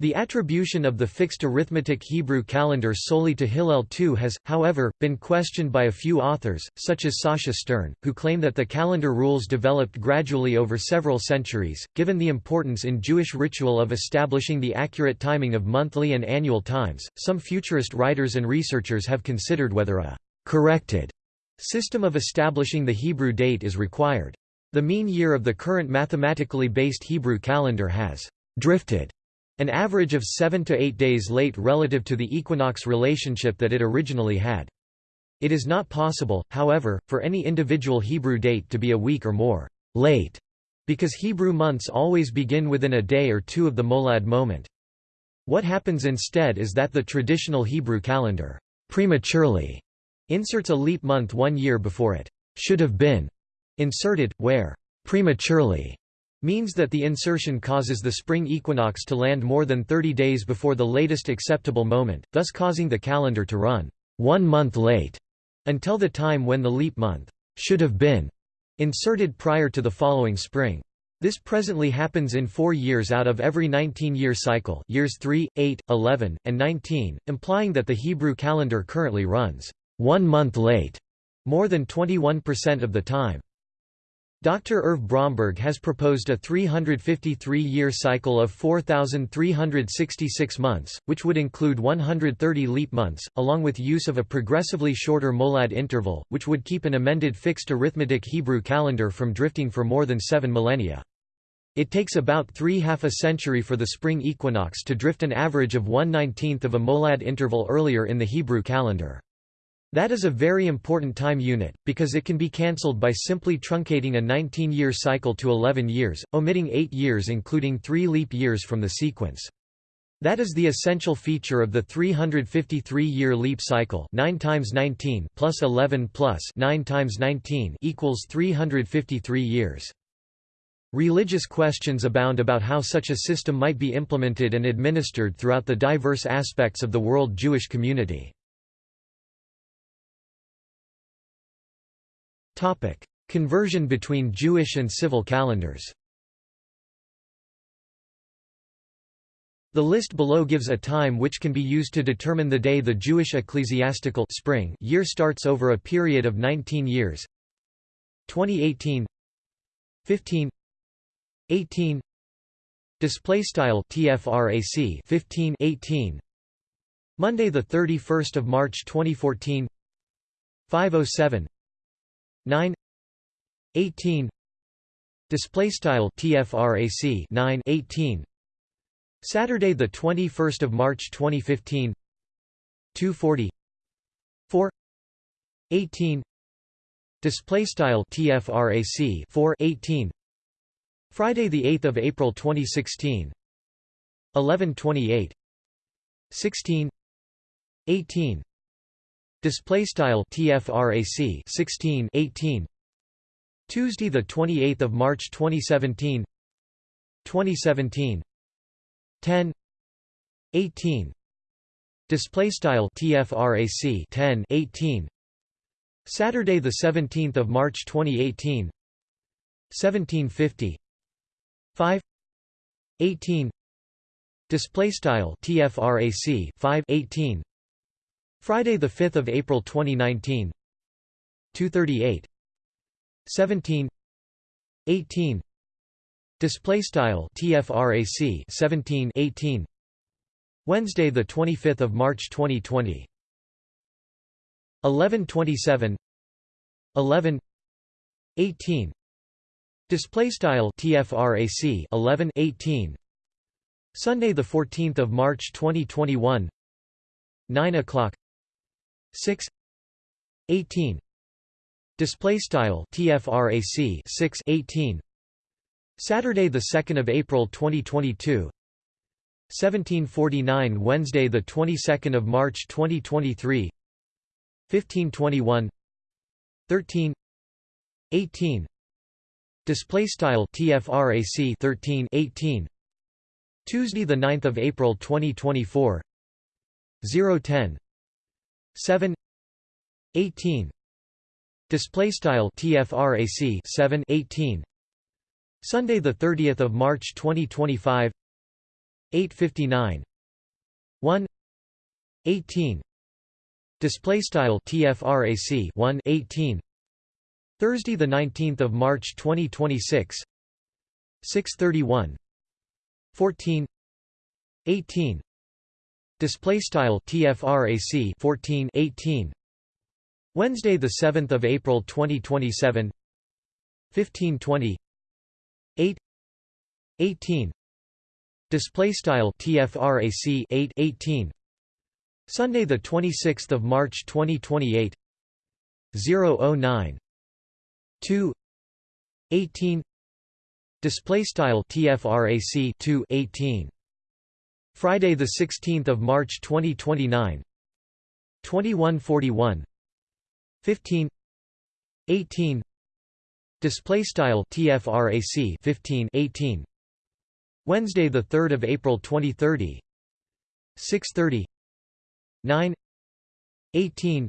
The attribution of the fixed arithmetic Hebrew calendar solely to Hillel II has, however, been questioned by a few authors, such as Sacha Stern, who claim that the calendar rules developed gradually over several centuries. Given the importance in Jewish ritual of establishing the accurate timing of monthly and annual times, some futurist writers and researchers have considered whether a corrected system of establishing the Hebrew date is required. The mean year of the current mathematically based Hebrew calendar has drifted an average of seven to eight days late relative to the equinox relationship that it originally had. It is not possible, however, for any individual Hebrew date to be a week or more late, because Hebrew months always begin within a day or two of the molad moment. What happens instead is that the traditional Hebrew calendar prematurely inserts a leap month one year before it should have been Inserted, where prematurely means that the insertion causes the spring equinox to land more than 30 days before the latest acceptable moment, thus causing the calendar to run one month late until the time when the leap month should have been inserted prior to the following spring. This presently happens in four years out of every 19-year cycle years 3, 8, 11, and 19, implying that the Hebrew calendar currently runs one month late, more than 21% of the time. Dr. Irv Bromberg has proposed a 353-year cycle of 4,366 months, which would include 130 leap months, along with use of a progressively shorter molad interval, which would keep an amended fixed arithmetic Hebrew calendar from drifting for more than seven millennia. It takes about three half a century for the spring equinox to drift an average of one-nineteenth of a molad interval earlier in the Hebrew calendar. That is a very important time unit, because it can be cancelled by simply truncating a 19-year cycle to 11 years, omitting 8 years including 3 leap years from the sequence. That is the essential feature of the 353-year leap cycle 9 times 19 plus 11 plus 9 times 19 equals 353 years. Religious questions abound about how such a system might be implemented and administered throughout the diverse aspects of the world Jewish community. Conversion between Jewish and civil calendars. The list below gives a time which can be used to determine the day the Jewish ecclesiastical spring year starts over a period of 19 years. 2018 15 18 display style tfrac 15 18 Monday the 31st of March 2014 507 9 18 display style tfrac 9 18 Saturday the 21st of March 2015 240 4 18 display style tfrac 4 18 Friday the 8th of April 2016 1128 16 18 Display style TFRAC 16 18 Tuesday the 28th of March 2017 2017 10 18 Display style TFRAC 10 18 Saturday the 17th of March 2018 1750 5 18 Display style TFRAC 5 18 Friday the 5th of April 2019 238 17 18 display style tfrac 17 18 Wednesday the 25th of March 2020 1127 11 18 display style tfrac 11 18 Sunday the 14th of March 2021 9 o'clock 6 18 display style tfrac 6 18 Saturday the 2nd of April 2022 1749 Wednesday the 22nd of March 2023 1521 13 18 display style tfrac 13 18 Tuesday the 9th of April 2024 010 7 18 display style tfrac 7 18 Sunday the 30th of March 2025 859 1 18 display style tfrac 1 18 Thursday the 19th of March 2026 631 14 18 display style tfrac 14 18 Wednesday the 7th of April 2027 1520 8 18 display style tfrac 8 18 Sunday the 26th of March 2028 009 2 18 display style tfrac 2 18 Friday the 16th of March 2029 2141 15 18 display style tfrac 15 18 Wednesday the 3rd of April 2030 630 9 18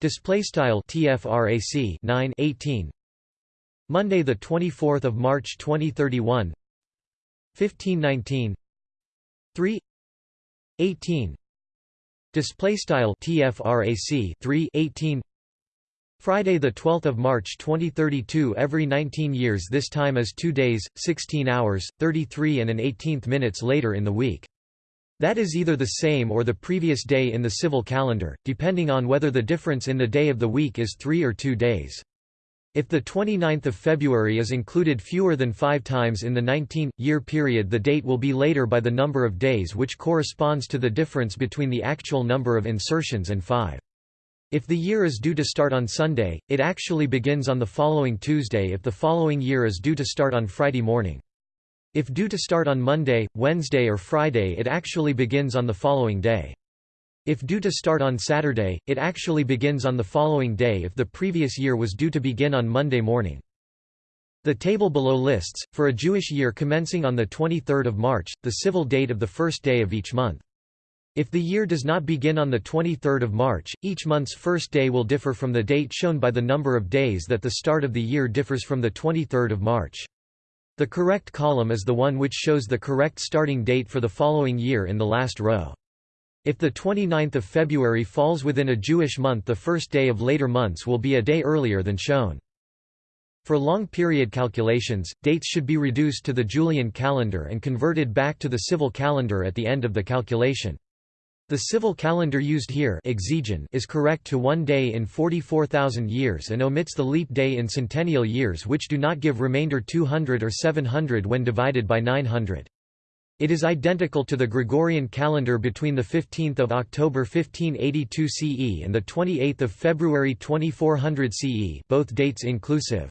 display style tfrac 9 18 Monday the 24th of March 2031 1519 3 18 display style tfrac 3 18 Friday the 12th of March 2032 every 19 years this time is 2 days 16 hours 33 and an 18th minutes later in the week. That is either the same or the previous day in the civil calendar depending on whether the difference in the day of the week is 3 or 2 days if the 29th of February is included fewer than five times in the 19-year period the date will be later by the number of days which corresponds to the difference between the actual number of insertions and five. If the year is due to start on Sunday, it actually begins on the following Tuesday if the following year is due to start on Friday morning. If due to start on Monday, Wednesday or Friday it actually begins on the following day. If due to start on Saturday, it actually begins on the following day if the previous year was due to begin on Monday morning. The table below lists, for a Jewish year commencing on 23 March, the civil date of the first day of each month. If the year does not begin on 23 March, each month's first day will differ from the date shown by the number of days that the start of the year differs from 23 March. The correct column is the one which shows the correct starting date for the following year in the last row. If the 29th of February falls within a Jewish month the first day of later months will be a day earlier than shown. For long period calculations, dates should be reduced to the Julian calendar and converted back to the civil calendar at the end of the calculation. The civil calendar used here is correct to one day in 44,000 years and omits the leap day in centennial years which do not give remainder 200 or 700 when divided by 900. It is identical to the Gregorian calendar between 15 October 1582 CE and 28 February 2400 CE both dates inclusive.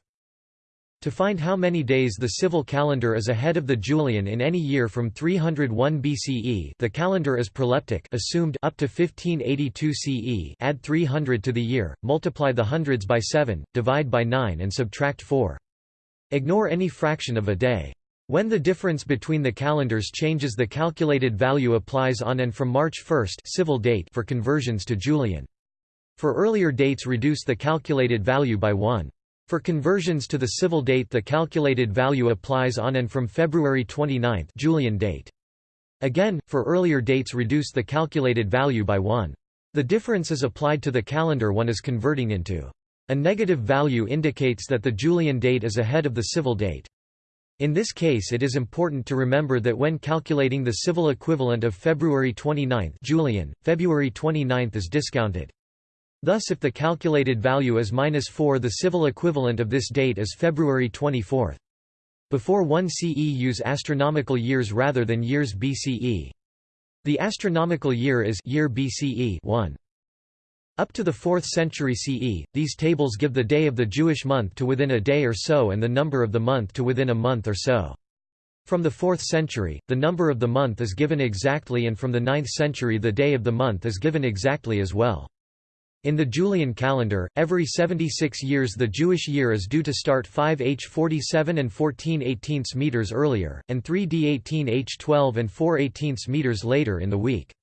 To find how many days the civil calendar is ahead of the Julian in any year from 301 BCE the calendar is proleptic assumed up to 1582 CE add 300 to the year, multiply the hundreds by 7, divide by 9 and subtract 4. Ignore any fraction of a day. When the difference between the calendars changes the calculated value applies on and from March 1 civil date for conversions to Julian. For earlier dates reduce the calculated value by 1. For conversions to the civil date the calculated value applies on and from February 29 Julian date. Again, for earlier dates reduce the calculated value by 1. The difference is applied to the calendar one is converting into. A negative value indicates that the Julian date is ahead of the civil date. In this case it is important to remember that when calculating the civil equivalent of February 29 Julian, February 29 is discounted. Thus if the calculated value is minus 4 the civil equivalent of this date is February 24. Before 1 CE use astronomical years rather than years BCE. The astronomical year is year BCE 1. Up to the 4th century CE, these tables give the day of the Jewish month to within a day or so and the number of the month to within a month or so. From the 4th century, the number of the month is given exactly and from the 9th century the day of the month is given exactly as well. In the Julian calendar, every 76 years the Jewish year is due to start 5h 47 and 14 18 meters earlier, and 3d 18 h 12 and 4 18 meters later in the week.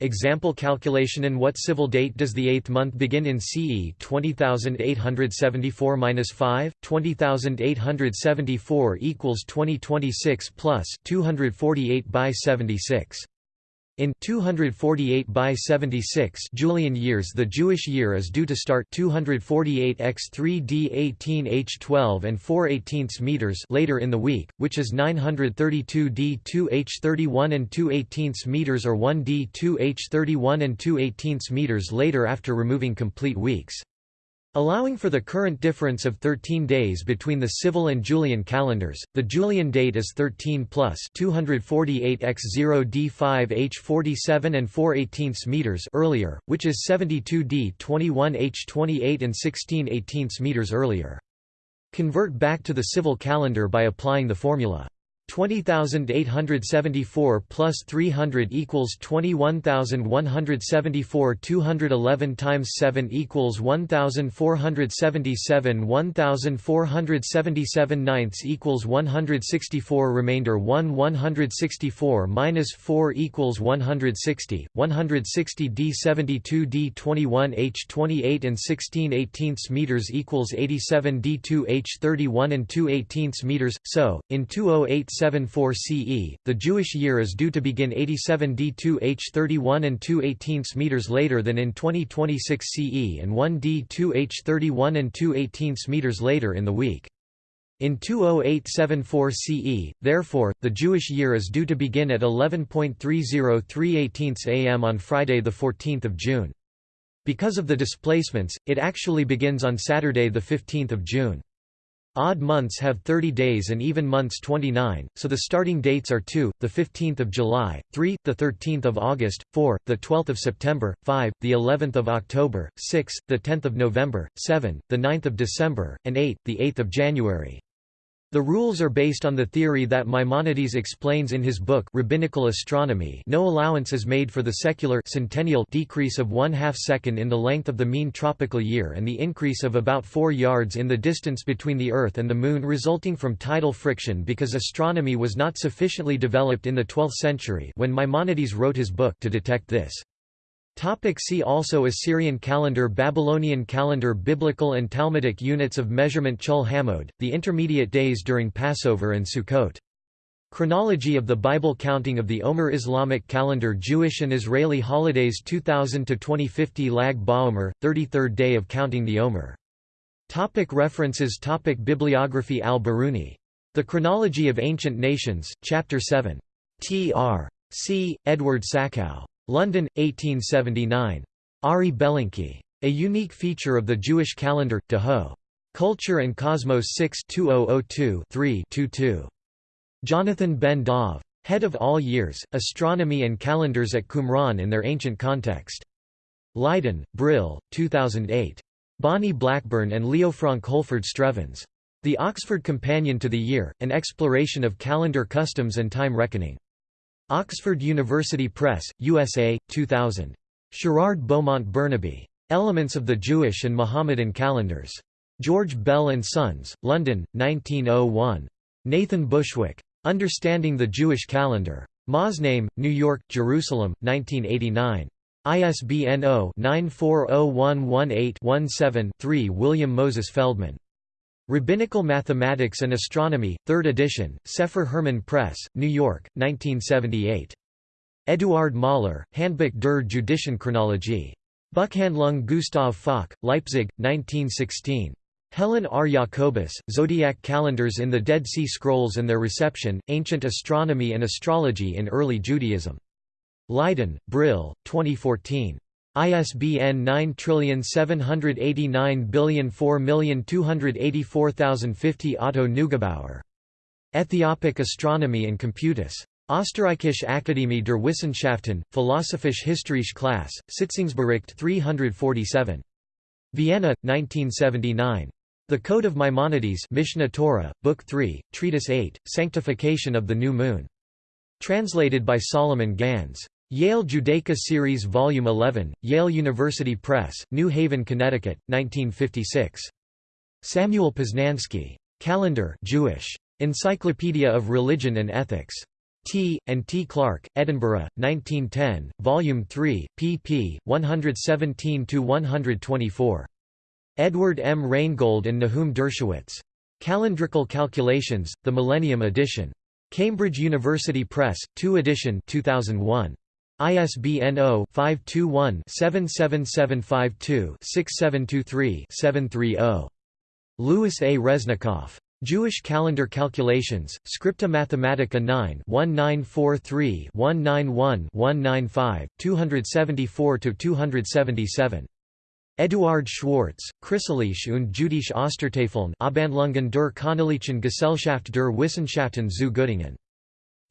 Example calculation In what civil date does the eighth month begin in CE 20874-5, 20874 equals 2026 plus 248 by 76. In 248 by 76 Julian years the Jewish year is due to start 248 x 3 d 18 h 12 and 4 18 meters later in the week, which is 932 d 2 h 31 and 2 18 meters or 1 d 2 h 31 and 2 18 meters later after removing complete weeks. Allowing for the current difference of 13 days between the civil and Julian calendars, the Julian date is 13 plus 248 x 0 d 5 h 47 and 4 18 meters earlier, which is 72 d 21 h 28 and 16 18 meters earlier. Convert back to the civil calendar by applying the formula 20,874 plus 300 equals 21,174 211 times 7 equals 1,477 1,477 ninths equals 164 remainder 1 164 minus 4 equals 160, 160 d 72 d 21 h 28 and 16 18ths meters equals 87 d 2 h 31 and 2 18ths meters, so, in 208 74 CE, the Jewish year is due to begin 87 D2 H31 and 2 18 meters later than in 2026 CE and 1 D2 H31 and 2 18 meters later in the week. In 20874 CE, therefore, the Jewish year is due to begin at 11.303 am on Friday 14 June. Because of the displacements, it actually begins on Saturday 15 June. Odd months have 30 days and even months 29, so the starting dates are 2, the 15th of July, 3, the 13th of August, 4, the 12th of September, 5, the 11th of October, 6, the 10th of November, 7, the 9th of December, and 8, the 8th of January. The rules are based on the theory that Maimonides explains in his book Rabbinical Astronomy no allowance is made for the secular centennial decrease of one half second in the length of the mean tropical year and the increase of about 4 yards in the distance between the Earth and the Moon resulting from tidal friction because astronomy was not sufficiently developed in the 12th century when Maimonides wrote his book to detect this. Topic see also Assyrian calendar Babylonian calendar Biblical and Talmudic units of measurement Chol HaMoed, the intermediate days during Passover and Sukkot. Chronology of the Bible counting of the Omer Islamic calendar Jewish and Israeli holidays 2000 to 2050 Lag BaOmer, 33rd day of counting the Omer. Topic references Topic Bibliography Al-Biruni. The Chronology of Ancient Nations, Chapter 7. T. R. C. Edward Sachau. London, 1879. Ari Belenkiy. A Unique Feature of the Jewish Calendar, De Ho. Culture and Cosmos 6 2002-3-22. Jonathan ben Dov. Head of All Years, Astronomy and Calendars at Qumran in their Ancient Context. Leiden, Brill, 2008. Bonnie Blackburn and Leofranc Holford Strevens. The Oxford Companion to the Year, An Exploration of Calendar Customs and Time Reckoning. Oxford University Press, USA, 2000. Sherard Beaumont Burnaby. Elements of the Jewish and Mohammedan Calendars. George Bell and Sons, London, 1901. Nathan Bushwick. Understanding the Jewish Calendar. Moznaim, New York, Jerusalem, 1989. ISBN 0-940118-17-3 William Moses Feldman. Rabbinical Mathematics and Astronomy, 3rd edition, Sepher Hermon Press, New York, 1978. Eduard Mahler, Handbuch der jüdischen Chronologie. Buchhandlung Gustav Fock, Leipzig, 1916. Helen R. Jacobus, Zodiac Calendars in the Dead Sea Scrolls and Their Reception, Ancient Astronomy and Astrology in Early Judaism. Leiden, Brill, 2014. ISBN 9789004284050 Otto Neugebauer. Ethiopic Astronomy and Computus. Österreichische Akademie der Wissenschaften, Philosophische Historische Klasse, Sitzungsbericht 347. Vienna, 1979. The Code of Maimonides Mishneh Torah, Book 3, Treatise 8, Sanctification of the New Moon. Translated by Solomon Gandz. Yale Judaica Series Volume 11, Yale University Press, New Haven, Connecticut, 1956. Samuel Poznansky. Calendar Jewish. Encyclopedia of Religion and Ethics. T. and T. Clark, Edinburgh, 1910, Volume 3, pp. 117–124. Edward M. Reingold and Nahum Dershowitz. Calendrical Calculations, The Millennium Edition. Cambridge University Press, 2 edition 2001. ISBN 0-521-77752-6723-730. Louis A. Resnikoff. Jewish Calendar Calculations, Scripta Mathematica 9 1943-191-195, 274–277. Eduard Schwartz, Christliche und Jüdische Ostertafeln Abhandlungen der Königlichen Gesellschaft der Wissenschaften zu Göttingen.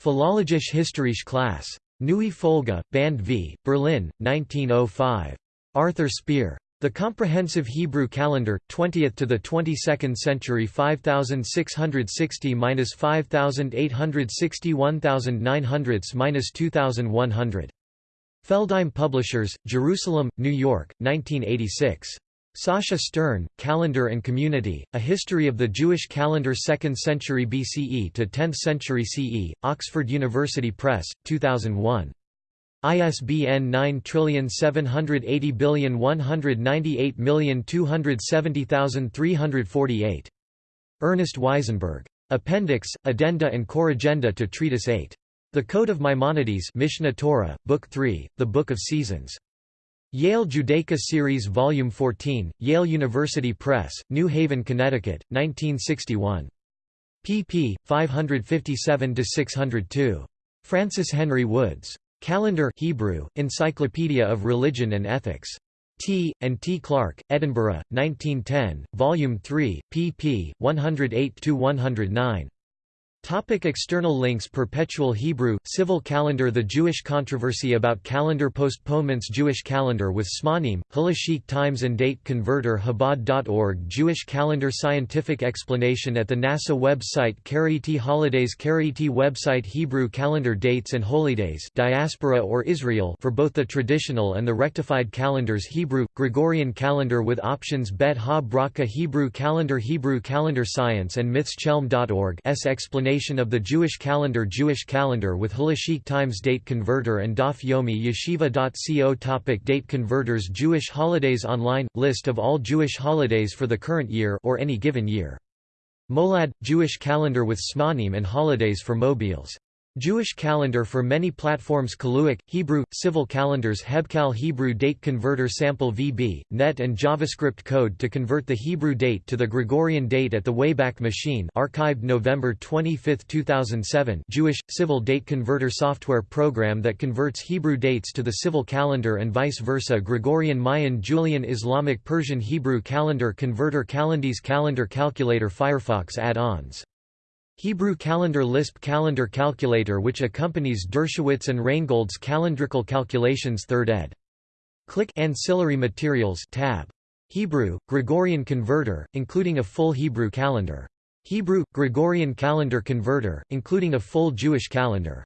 Philologische Historische Klasse. Neue Folge, Band v, Berlin, 1905. Arthur Spier. The Comprehensive Hebrew Calendar, 20th to the 22nd century 5660-5860-1900-2100. Feldheim Publishers, Jerusalem, New York, 1986. Sacha Stern, Calendar and Community, A History of the Jewish Calendar 2nd Century BCE to 10th Century CE, Oxford University Press, 2001. ISBN 9780198270348. Ernest Wiesenberg. Appendix, Addenda and Corrigenda to Treatise 8. The Code of Maimonides Mishneh Torah, Book 3, The Book of Seasons. Yale Judaica Series Volume 14, Yale University Press, New Haven, Connecticut, 1961. pp. 557–602. Francis Henry Woods. Calendar Hebrew, Encyclopedia of Religion and Ethics. T. and T. Clark, Edinburgh, 1910, Volume 3, pp. 108–109. Topic external links Perpetual Hebrew, Civil Calendar The Jewish controversy about calendar postponements Jewish calendar with Zmanim, Halachic Times and Date Converter Chabad.org Jewish calendar Scientific explanation at the NASA website Karaite Holidays Karaite website Hebrew calendar dates and holidays diaspora or Israel for both the traditional and the rectified calendars Hebrew, Gregorian calendar with options Bet Ha Bracha Hebrew calendar Hebrew calendar Science and Myths Chelm.org S explanation of the Jewish calendar Jewish calendar with Halachic Times Date Converter and Daf Yomi Yeshiva.co Topic Date converters Jewish holidays online – List of all Jewish holidays for the current year or any given year. Molad – Jewish calendar with Zmanim and holidays for mobiles Jewish calendar for many platforms Kaluach, Hebrew, Civil calendars Hebcal Hebrew date converter sample VB, net and JavaScript code to convert the Hebrew date to the Gregorian date at the Wayback Machine archived November 25, 2007 Jewish, Civil date converter software program that converts Hebrew dates to the civil calendar and vice versa Gregorian Mayan Julian Islamic Persian Hebrew calendar converter Calendis calendar calculator Firefox add-ons Hebrew calendar Lisp calendar calculator which accompanies Dershowitz and Reingold's calendrical calculations 3rd ed. Click Ancillary Materials tab. Hebrew, Gregorian converter, including a full Hebrew calendar. Hebrew, Gregorian calendar converter, including a full Jewish calendar.